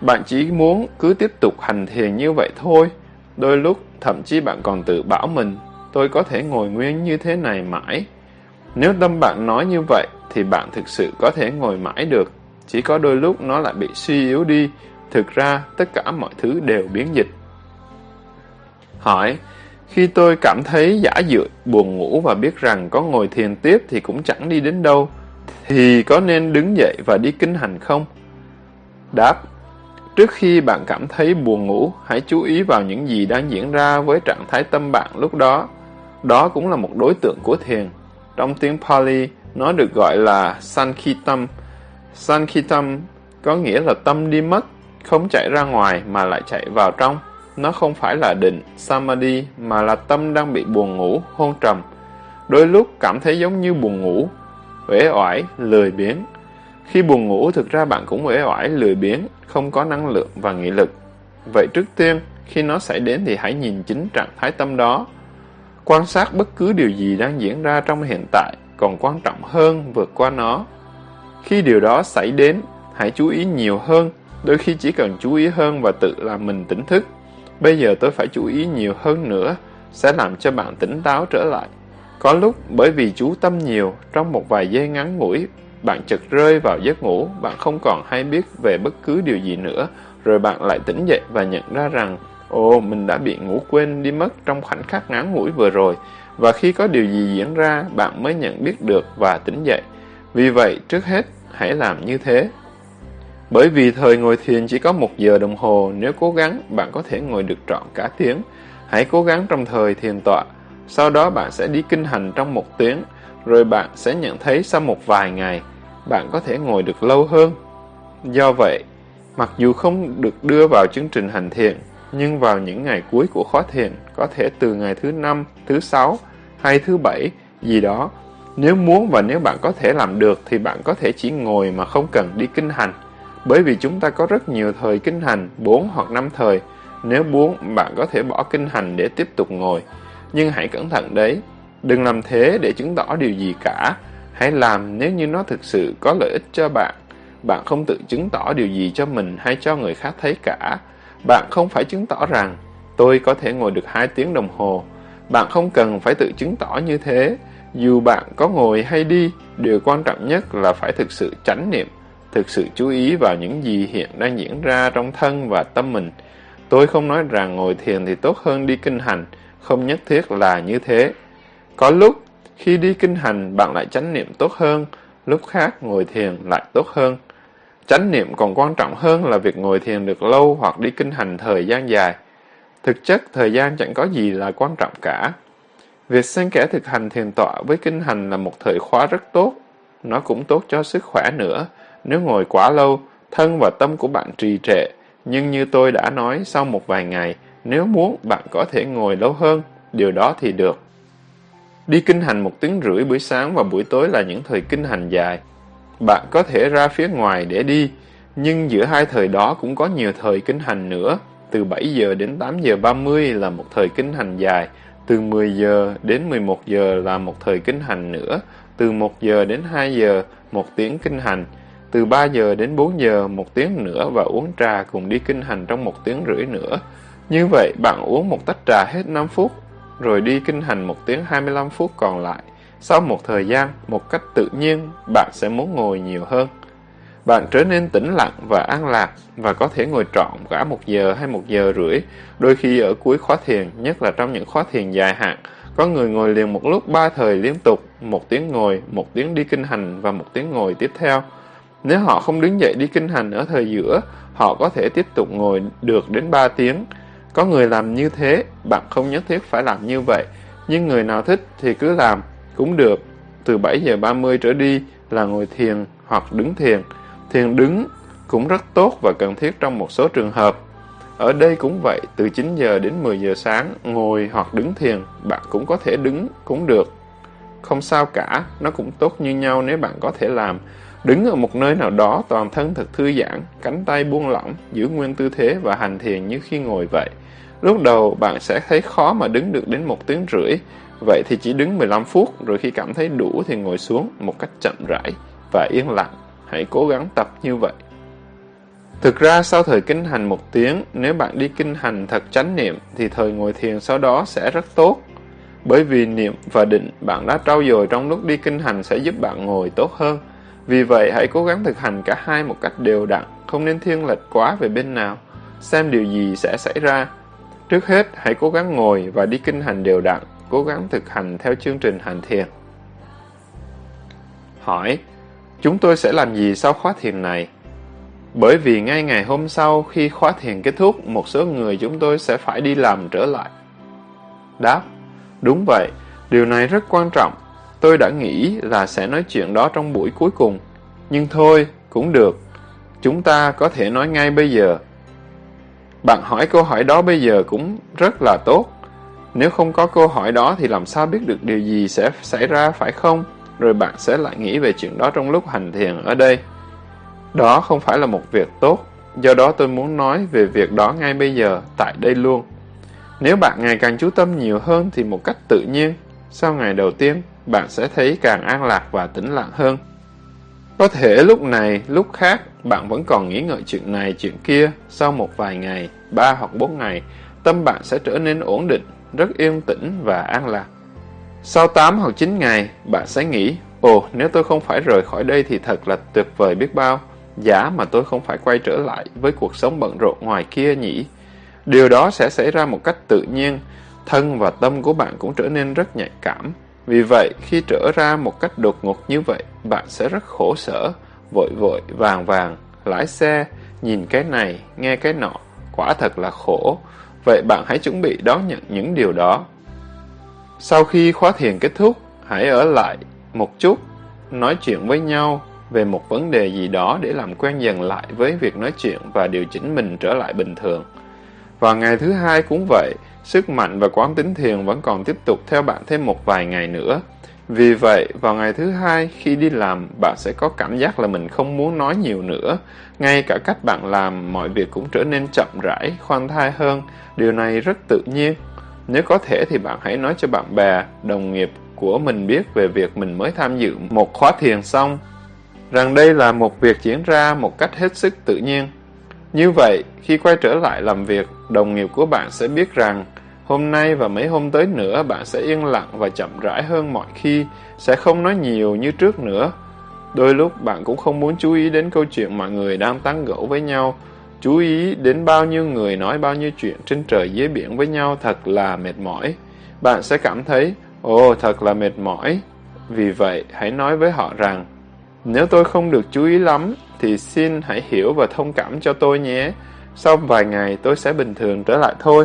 Bạn chỉ muốn cứ tiếp tục hành thiền như vậy thôi. Đôi lúc, thậm chí bạn còn tự bảo mình, tôi có thể ngồi nguyên như thế này mãi. Nếu tâm bạn nói như vậy, thì bạn thực sự có thể ngồi mãi được. Chỉ có đôi lúc nó lại bị suy yếu đi. Thực ra, tất cả mọi thứ đều biến dịch. Hỏi, khi tôi cảm thấy giả dựa, buồn ngủ và biết rằng có ngồi thiền tiếp thì cũng chẳng đi đến đâu, thì có nên đứng dậy và đi kinh hành không? Đáp, trước khi bạn cảm thấy buồn ngủ, hãy chú ý vào những gì đang diễn ra với trạng thái tâm bạn lúc đó. Đó cũng là một đối tượng của thiền. Trong tiếng Pali, nó được gọi là Sankhitam. Sankhitam có nghĩa là tâm đi mất, không chạy ra ngoài mà lại chạy vào trong. Nó không phải là định, Samadhi, mà là tâm đang bị buồn ngủ, hôn trầm. Đôi lúc cảm thấy giống như buồn ngủ, uể oải, lười biếng. Khi buồn ngủ, thực ra bạn cũng uể oải, lười biếng, không có năng lượng và nghị lực. Vậy trước tiên, khi nó xảy đến thì hãy nhìn chính trạng thái tâm đó. Quan sát bất cứ điều gì đang diễn ra trong hiện tại, còn quan trọng hơn vượt qua nó. Khi điều đó xảy đến, hãy chú ý nhiều hơn, đôi khi chỉ cần chú ý hơn và tự làm mình tỉnh thức. Bây giờ tôi phải chú ý nhiều hơn nữa, sẽ làm cho bạn tỉnh táo trở lại. Có lúc bởi vì chú tâm nhiều, trong một vài giây ngắn ngủi, bạn chợt rơi vào giấc ngủ, bạn không còn hay biết về bất cứ điều gì nữa, rồi bạn lại tỉnh dậy và nhận ra rằng, ồ, mình đã bị ngủ quên đi mất trong khoảnh khắc ngắn ngủi vừa rồi, và khi có điều gì diễn ra, bạn mới nhận biết được và tỉnh dậy. Vì vậy, trước hết, hãy làm như thế. Bởi vì thời ngồi thiền chỉ có một giờ đồng hồ, nếu cố gắng, bạn có thể ngồi được trọn cả tiếng. Hãy cố gắng trong thời thiền tọa, sau đó bạn sẽ đi kinh hành trong một tiếng, rồi bạn sẽ nhận thấy sau một vài ngày, bạn có thể ngồi được lâu hơn. Do vậy, mặc dù không được đưa vào chương trình hành thiền, nhưng vào những ngày cuối của khóa thiền, có thể từ ngày thứ năm, thứ sáu hay thứ bảy gì đó, nếu muốn và nếu bạn có thể làm được thì bạn có thể chỉ ngồi mà không cần đi kinh hành. Bởi vì chúng ta có rất nhiều thời kinh hành, 4 hoặc 5 thời. Nếu muốn, bạn có thể bỏ kinh hành để tiếp tục ngồi. Nhưng hãy cẩn thận đấy, đừng làm thế để chứng tỏ điều gì cả. Hãy làm nếu như nó thực sự có lợi ích cho bạn. Bạn không tự chứng tỏ điều gì cho mình hay cho người khác thấy cả. Bạn không phải chứng tỏ rằng tôi có thể ngồi được 2 tiếng đồng hồ. Bạn không cần phải tự chứng tỏ như thế. Dù bạn có ngồi hay đi, điều quan trọng nhất là phải thực sự chánh niệm thực sự chú ý vào những gì hiện đang diễn ra trong thân và tâm mình. Tôi không nói rằng ngồi thiền thì tốt hơn đi kinh hành, không nhất thiết là như thế. Có lúc, khi đi kinh hành bạn lại chánh niệm tốt hơn, lúc khác ngồi thiền lại tốt hơn. Chánh niệm còn quan trọng hơn là việc ngồi thiền được lâu hoặc đi kinh hành thời gian dài. Thực chất, thời gian chẳng có gì là quan trọng cả. Việc xen kẽ thực hành thiền tọa với kinh hành là một thời khóa rất tốt. Nó cũng tốt cho sức khỏe nữa. Nếu ngồi quá lâu, thân và tâm của bạn trì trệ. Nhưng như tôi đã nói, sau một vài ngày, nếu muốn, bạn có thể ngồi lâu hơn. Điều đó thì được. Đi kinh hành một tiếng rưỡi buổi sáng và buổi tối là những thời kinh hành dài. Bạn có thể ra phía ngoài để đi, nhưng giữa hai thời đó cũng có nhiều thời kinh hành nữa. Từ 7 giờ đến 8 giờ 30 là một thời kinh hành dài, từ 10 giờ đến 11 giờ là một thời kinh hành nữa, từ 1 giờ đến 2 giờ một tiếng kinh hành, từ 3 giờ đến 4 giờ một tiếng nữa và uống trà cùng đi kinh hành trong một tiếng rưỡi nữa. Như vậy, bạn uống một tách trà hết 5 phút, rồi đi kinh hành một tiếng 25 phút còn lại. Sau một thời gian, một cách tự nhiên, bạn sẽ muốn ngồi nhiều hơn. Bạn trở nên tĩnh lặng và an lạc và có thể ngồi trọn cả một giờ hay một giờ rưỡi. Đôi khi ở cuối khóa thiền, nhất là trong những khóa thiền dài hạn, có người ngồi liền một lúc ba thời liên tục, một tiếng ngồi, một tiếng đi kinh hành và một tiếng ngồi tiếp theo. Nếu họ không đứng dậy đi kinh hành ở thời giữa, họ có thể tiếp tục ngồi được đến 3 tiếng. Có người làm như thế, bạn không nhất thiết phải làm như vậy, nhưng người nào thích thì cứ làm, cũng được. Từ 7 giờ 30 trở đi là ngồi thiền hoặc đứng thiền. Thiền đứng cũng rất tốt và cần thiết trong một số trường hợp. Ở đây cũng vậy, từ 9 giờ đến 10 giờ sáng, ngồi hoặc đứng thiền, bạn cũng có thể đứng, cũng được. Không sao cả, nó cũng tốt như nhau nếu bạn có thể làm. Đứng ở một nơi nào đó toàn thân thật thư giãn, cánh tay buông lỏng, giữ nguyên tư thế và hành thiền như khi ngồi vậy. Lúc đầu bạn sẽ thấy khó mà đứng được đến một tiếng rưỡi, vậy thì chỉ đứng 15 phút rồi khi cảm thấy đủ thì ngồi xuống một cách chậm rãi và yên lặng. Hãy cố gắng tập như vậy. Thực ra sau thời kinh hành một tiếng, nếu bạn đi kinh hành thật chánh niệm thì thời ngồi thiền sau đó sẽ rất tốt. Bởi vì niệm và định bạn đã trau dồi trong lúc đi kinh hành sẽ giúp bạn ngồi tốt hơn. Vì vậy hãy cố gắng thực hành cả hai một cách đều đặn, không nên thiên lệch quá về bên nào. Xem điều gì sẽ xảy ra. Trước hết, hãy cố gắng ngồi và đi kinh hành đều đặn, cố gắng thực hành theo chương trình hành thiền. Hỏi, chúng tôi sẽ làm gì sau khóa thiền này? Bởi vì ngay ngày hôm sau khi khóa thiền kết thúc, một số người chúng tôi sẽ phải đi làm trở lại. Đáp, đúng vậy, điều này rất quan trọng. Tôi đã nghĩ là sẽ nói chuyện đó trong buổi cuối cùng. Nhưng thôi, cũng được. Chúng ta có thể nói ngay bây giờ. Bạn hỏi câu hỏi đó bây giờ cũng rất là tốt. Nếu không có câu hỏi đó thì làm sao biết được điều gì sẽ xảy ra phải không? Rồi bạn sẽ lại nghĩ về chuyện đó trong lúc hành thiền ở đây. Đó không phải là một việc tốt, do đó tôi muốn nói về việc đó ngay bây giờ, tại đây luôn. Nếu bạn ngày càng chú tâm nhiều hơn thì một cách tự nhiên, sau ngày đầu tiên, bạn sẽ thấy càng an lạc và tĩnh lặng hơn. Có thể lúc này, lúc khác, bạn vẫn còn nghĩ ngợi chuyện này, chuyện kia, sau một vài ngày, ba hoặc bốn ngày, tâm bạn sẽ trở nên ổn định, rất yên tĩnh và an lạc. Sau 8 hoặc 9 ngày, bạn sẽ nghĩ, ồ, nếu tôi không phải rời khỏi đây thì thật là tuyệt vời biết bao. Giả mà tôi không phải quay trở lại với cuộc sống bận rộn ngoài kia nhỉ. Điều đó sẽ xảy ra một cách tự nhiên, thân và tâm của bạn cũng trở nên rất nhạy cảm. Vì vậy, khi trở ra một cách đột ngột như vậy, bạn sẽ rất khổ sở, vội vội, vàng vàng, lái xe, nhìn cái này, nghe cái nọ, quả thật là khổ. Vậy bạn hãy chuẩn bị đón nhận những điều đó. Sau khi khóa thiền kết thúc, hãy ở lại một chút, nói chuyện với nhau, về một vấn đề gì đó để làm quen dần lại với việc nói chuyện và điều chỉnh mình trở lại bình thường. và ngày thứ hai cũng vậy, sức mạnh và quán tính thiền vẫn còn tiếp tục theo bạn thêm một vài ngày nữa. Vì vậy, vào ngày thứ hai, khi đi làm, bạn sẽ có cảm giác là mình không muốn nói nhiều nữa. Ngay cả cách bạn làm, mọi việc cũng trở nên chậm rãi, khoan thai hơn. Điều này rất tự nhiên. Nếu có thể thì bạn hãy nói cho bạn bè, đồng nghiệp của mình biết về việc mình mới tham dự một khóa thiền xong rằng đây là một việc diễn ra một cách hết sức tự nhiên. Như vậy, khi quay trở lại làm việc, đồng nghiệp của bạn sẽ biết rằng hôm nay và mấy hôm tới nữa bạn sẽ yên lặng và chậm rãi hơn mọi khi, sẽ không nói nhiều như trước nữa. Đôi lúc bạn cũng không muốn chú ý đến câu chuyện mọi người đang tán gẫu với nhau, chú ý đến bao nhiêu người nói bao nhiêu chuyện trên trời dưới biển với nhau thật là mệt mỏi. Bạn sẽ cảm thấy Ồ, thật là mệt mỏi. Vì vậy, hãy nói với họ rằng, nếu tôi không được chú ý lắm, thì xin hãy hiểu và thông cảm cho tôi nhé. Sau vài ngày tôi sẽ bình thường trở lại thôi.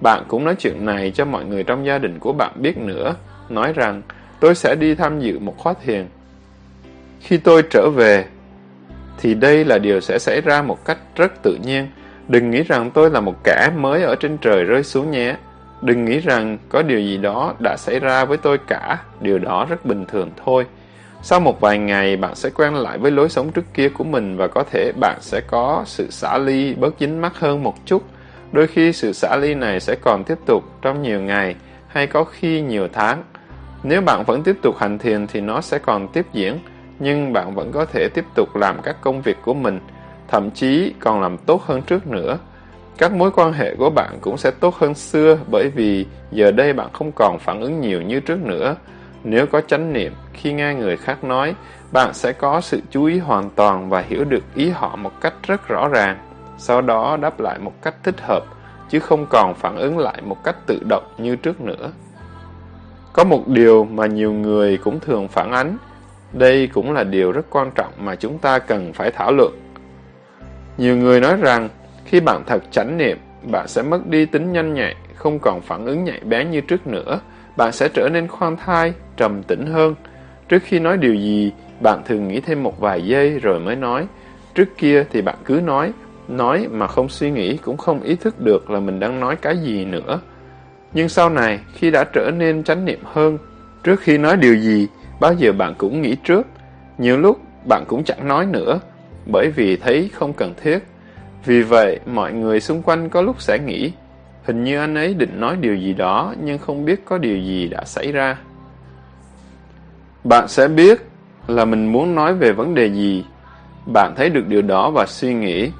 Bạn cũng nói chuyện này cho mọi người trong gia đình của bạn biết nữa. Nói rằng, tôi sẽ đi tham dự một khóa thiền. Khi tôi trở về, thì đây là điều sẽ xảy ra một cách rất tự nhiên. Đừng nghĩ rằng tôi là một kẻ mới ở trên trời rơi xuống nhé. Đừng nghĩ rằng có điều gì đó đã xảy ra với tôi cả, điều đó rất bình thường thôi. Sau một vài ngày, bạn sẽ quen lại với lối sống trước kia của mình và có thể bạn sẽ có sự xả ly bớt dính mắt hơn một chút. Đôi khi sự xả ly này sẽ còn tiếp tục trong nhiều ngày hay có khi nhiều tháng. Nếu bạn vẫn tiếp tục hành thiền thì nó sẽ còn tiếp diễn, nhưng bạn vẫn có thể tiếp tục làm các công việc của mình, thậm chí còn làm tốt hơn trước nữa. Các mối quan hệ của bạn cũng sẽ tốt hơn xưa bởi vì giờ đây bạn không còn phản ứng nhiều như trước nữa. Nếu có chánh niệm, khi nghe người khác nói, bạn sẽ có sự chú ý hoàn toàn và hiểu được ý họ một cách rất rõ ràng. Sau đó đáp lại một cách thích hợp, chứ không còn phản ứng lại một cách tự động như trước nữa. Có một điều mà nhiều người cũng thường phản ánh, đây cũng là điều rất quan trọng mà chúng ta cần phải thảo luận. Nhiều người nói rằng, khi bạn thật chánh niệm, bạn sẽ mất đi tính nhanh nhạy, không còn phản ứng nhạy bén như trước nữa. Bạn sẽ trở nên khoan thai, trầm tĩnh hơn. Trước khi nói điều gì, bạn thường nghĩ thêm một vài giây rồi mới nói. Trước kia thì bạn cứ nói, nói mà không suy nghĩ cũng không ý thức được là mình đang nói cái gì nữa. Nhưng sau này, khi đã trở nên chánh niệm hơn, trước khi nói điều gì, bao giờ bạn cũng nghĩ trước. Nhiều lúc bạn cũng chẳng nói nữa, bởi vì thấy không cần thiết. Vì vậy, mọi người xung quanh có lúc sẽ nghĩ, hình như anh ấy định nói điều gì đó nhưng không biết có điều gì đã xảy ra. Bạn sẽ biết là mình muốn nói về vấn đề gì. Bạn thấy được điều đó và suy nghĩ,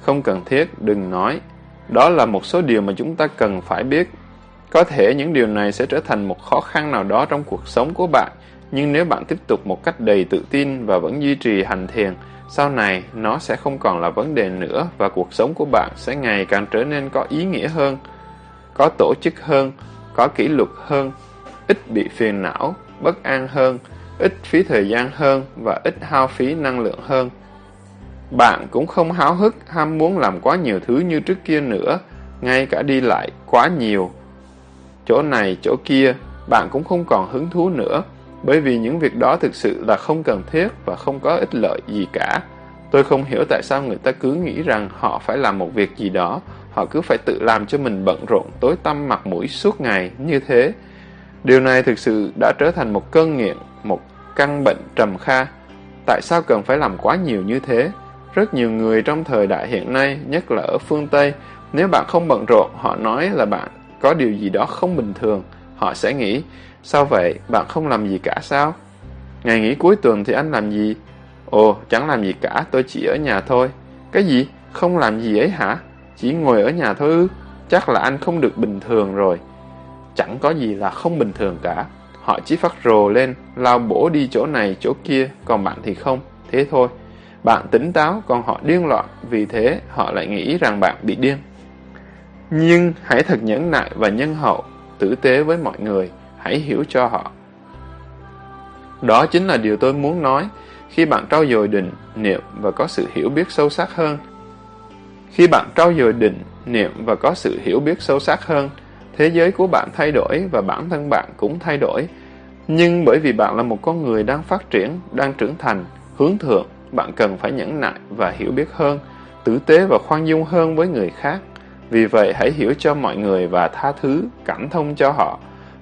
không cần thiết, đừng nói. Đó là một số điều mà chúng ta cần phải biết. Có thể những điều này sẽ trở thành một khó khăn nào đó trong cuộc sống của bạn, nhưng nếu bạn tiếp tục một cách đầy tự tin và vẫn duy trì hành thiền, sau này, nó sẽ không còn là vấn đề nữa và cuộc sống của bạn sẽ ngày càng trở nên có ý nghĩa hơn, có tổ chức hơn, có kỷ luật hơn, ít bị phiền não, bất an hơn, ít phí thời gian hơn và ít hao phí năng lượng hơn. Bạn cũng không háo hức ham muốn làm quá nhiều thứ như trước kia nữa, ngay cả đi lại quá nhiều. Chỗ này, chỗ kia, bạn cũng không còn hứng thú nữa bởi vì những việc đó thực sự là không cần thiết và không có ích lợi gì cả. Tôi không hiểu tại sao người ta cứ nghĩ rằng họ phải làm một việc gì đó, họ cứ phải tự làm cho mình bận rộn, tối tăm mặt mũi suốt ngày như thế. Điều này thực sự đã trở thành một cơn nghiện, một căn bệnh trầm kha. Tại sao cần phải làm quá nhiều như thế? Rất nhiều người trong thời đại hiện nay, nhất là ở phương Tây, nếu bạn không bận rộn, họ nói là bạn có điều gì đó không bình thường. Họ sẽ nghĩ, Sao vậy, bạn không làm gì cả sao? Ngày nghỉ cuối tuần thì anh làm gì? Ồ, chẳng làm gì cả, tôi chỉ ở nhà thôi. Cái gì? Không làm gì ấy hả? Chỉ ngồi ở nhà thôi ư? Chắc là anh không được bình thường rồi. Chẳng có gì là không bình thường cả. Họ chỉ phát rồ lên, lao bổ đi chỗ này, chỗ kia, còn bạn thì không. Thế thôi. Bạn tỉnh táo, còn họ điên loạn, vì thế họ lại nghĩ rằng bạn bị điên. Nhưng hãy thật nhẫn nại và nhân hậu, tử tế với mọi người hãy hiểu cho họ. Đó chính là điều tôi muốn nói khi bạn trau dồi định, niệm và có sự hiểu biết sâu sắc hơn. Khi bạn trau dồi định, niệm và có sự hiểu biết sâu sắc hơn, thế giới của bạn thay đổi và bản thân bạn cũng thay đổi. Nhưng bởi vì bạn là một con người đang phát triển, đang trưởng thành, hướng thượng, bạn cần phải nhẫn nại và hiểu biết hơn, tử tế và khoan dung hơn với người khác. Vì vậy hãy hiểu cho mọi người và tha thứ, cảm thông cho họ,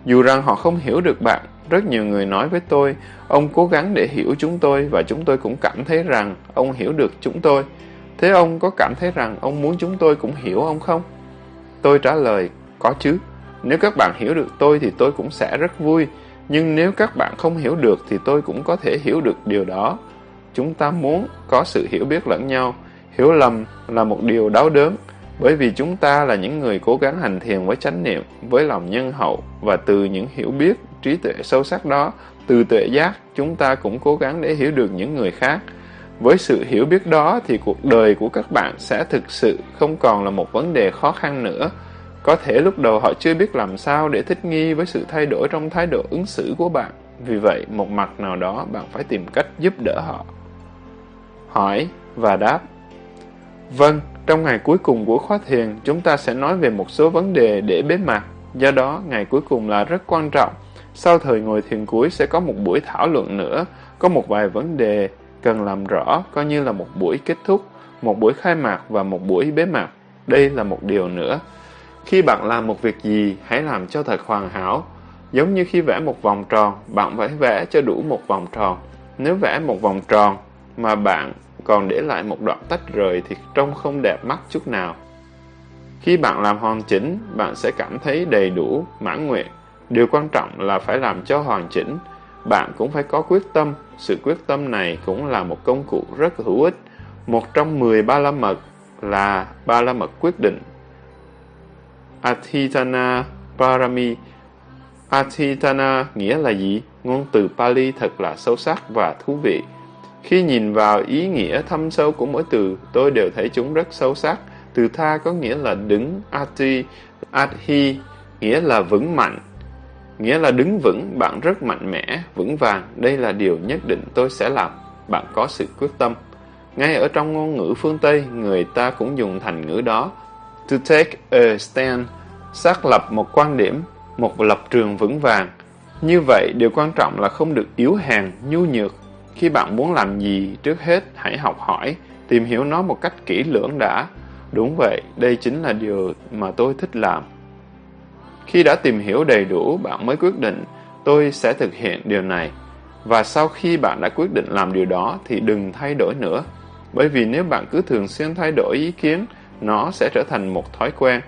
dù rằng họ không hiểu được bạn, rất nhiều người nói với tôi, ông cố gắng để hiểu chúng tôi và chúng tôi cũng cảm thấy rằng ông hiểu được chúng tôi. Thế ông có cảm thấy rằng ông muốn chúng tôi cũng hiểu ông không? Tôi trả lời, có chứ. Nếu các bạn hiểu được tôi thì tôi cũng sẽ rất vui. Nhưng nếu các bạn không hiểu được thì tôi cũng có thể hiểu được điều đó. Chúng ta muốn có sự hiểu biết lẫn nhau. Hiểu lầm là một điều đau đớn. Bởi vì chúng ta là những người cố gắng hành thiền với chánh niệm, với lòng nhân hậu và từ những hiểu biết, trí tuệ sâu sắc đó, từ tuệ giác, chúng ta cũng cố gắng để hiểu được những người khác. Với sự hiểu biết đó thì cuộc đời của các bạn sẽ thực sự không còn là một vấn đề khó khăn nữa. Có thể lúc đầu họ chưa biết làm sao để thích nghi với sự thay đổi trong thái độ ứng xử của bạn. Vì vậy, một mặt nào đó bạn phải tìm cách giúp đỡ họ. Hỏi và đáp Vâng, trong ngày cuối cùng của khóa thiền, chúng ta sẽ nói về một số vấn đề để bế mạc. Do đó, ngày cuối cùng là rất quan trọng. Sau thời ngồi thiền cuối sẽ có một buổi thảo luận nữa, có một vài vấn đề cần làm rõ, coi như là một buổi kết thúc, một buổi khai mạc và một buổi bế mạc. Đây là một điều nữa. Khi bạn làm một việc gì, hãy làm cho thật hoàn hảo. Giống như khi vẽ một vòng tròn, bạn phải vẽ cho đủ một vòng tròn. Nếu vẽ một vòng tròn mà bạn còn để lại một đoạn tách rời thì trông không đẹp mắt chút nào. Khi bạn làm hoàn chỉnh, bạn sẽ cảm thấy đầy đủ, mãn nguyện. Điều quan trọng là phải làm cho hoàn chỉnh. Bạn cũng phải có quyết tâm. Sự quyết tâm này cũng là một công cụ rất hữu ích. Một trong 10 ba la mật là ba la mật quyết định. Atithana Parami Atithana nghĩa là gì? Ngôn từ Pali thật là sâu sắc và thú vị. Khi nhìn vào ý nghĩa thâm sâu của mỗi từ, tôi đều thấy chúng rất sâu sắc. Từ tha có nghĩa là đứng, ati, adhi, nghĩa là vững mạnh. Nghĩa là đứng vững, bạn rất mạnh mẽ, vững vàng. Đây là điều nhất định tôi sẽ làm. Bạn có sự quyết tâm. Ngay ở trong ngôn ngữ phương Tây, người ta cũng dùng thành ngữ đó. To take a stand, xác lập một quan điểm, một lập trường vững vàng. Như vậy, điều quan trọng là không được yếu hèn, nhu nhược, khi bạn muốn làm gì, trước hết hãy học hỏi, tìm hiểu nó một cách kỹ lưỡng đã. Đúng vậy, đây chính là điều mà tôi thích làm. Khi đã tìm hiểu đầy đủ, bạn mới quyết định tôi sẽ thực hiện điều này. Và sau khi bạn đã quyết định làm điều đó thì đừng thay đổi nữa. Bởi vì nếu bạn cứ thường xuyên thay đổi ý kiến, nó sẽ trở thành một thói quen.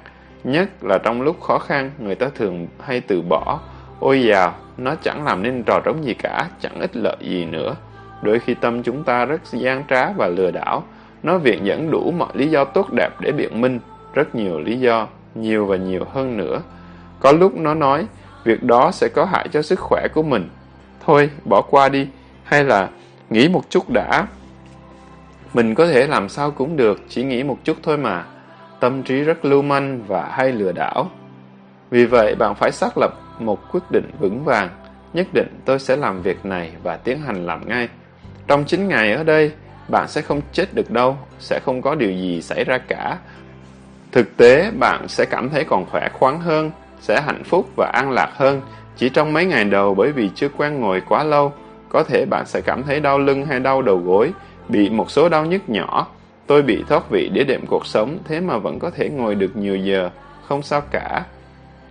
Nhất là trong lúc khó khăn, người ta thường hay từ bỏ. Ôi dào, nó chẳng làm nên trò trống gì cả, chẳng ích lợi gì nữa. Đôi khi tâm chúng ta rất gian trá và lừa đảo. Nó viện dẫn đủ mọi lý do tốt đẹp để biện minh. Rất nhiều lý do, nhiều và nhiều hơn nữa. Có lúc nó nói, việc đó sẽ có hại cho sức khỏe của mình. Thôi, bỏ qua đi. Hay là, nghĩ một chút đã. Mình có thể làm sao cũng được, chỉ nghĩ một chút thôi mà. Tâm trí rất lưu manh và hay lừa đảo. Vì vậy, bạn phải xác lập một quyết định vững vàng. Nhất định tôi sẽ làm việc này và tiến hành làm ngay. Trong 9 ngày ở đây, bạn sẽ không chết được đâu, sẽ không có điều gì xảy ra cả. Thực tế, bạn sẽ cảm thấy còn khỏe khoắn hơn, sẽ hạnh phúc và an lạc hơn chỉ trong mấy ngày đầu bởi vì chưa quen ngồi quá lâu. Có thể bạn sẽ cảm thấy đau lưng hay đau đầu gối, bị một số đau nhức nhỏ. Tôi bị thoát vị đĩa đệm cuộc sống, thế mà vẫn có thể ngồi được nhiều giờ, không sao cả.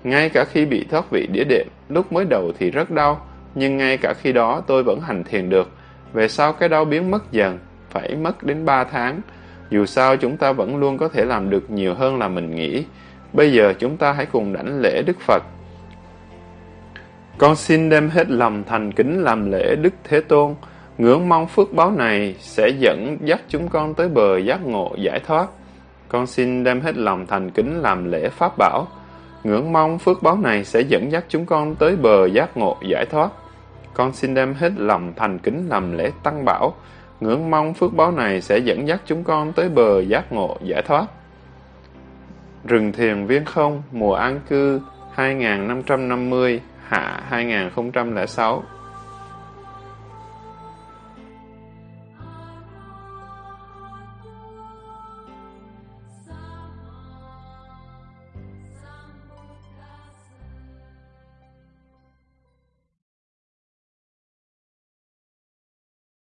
Ngay cả khi bị thoát vị đĩa đệm, lúc mới đầu thì rất đau, nhưng ngay cả khi đó tôi vẫn hành thiền được. Về sau cái đau biến mất dần, phải mất đến 3 tháng. Dù sao chúng ta vẫn luôn có thể làm được nhiều hơn là mình nghĩ. Bây giờ chúng ta hãy cùng đảnh lễ Đức Phật. Con xin đem hết lòng thành kính làm lễ Đức Thế Tôn, ngưỡng mong phước báo này sẽ dẫn dắt chúng con tới bờ giác ngộ giải thoát. Con xin đem hết lòng thành kính làm lễ Pháp Bảo, ngưỡng mong phước báo này sẽ dẫn dắt chúng con tới bờ giác ngộ giải thoát. Con xin đem hết lòng thành kính làm lễ tăng bảo, ngưỡng mong phước báo này sẽ dẫn dắt chúng con tới bờ giác ngộ giải thoát. Rừng thiền viên không, mùa an cư 2550, hạ 2006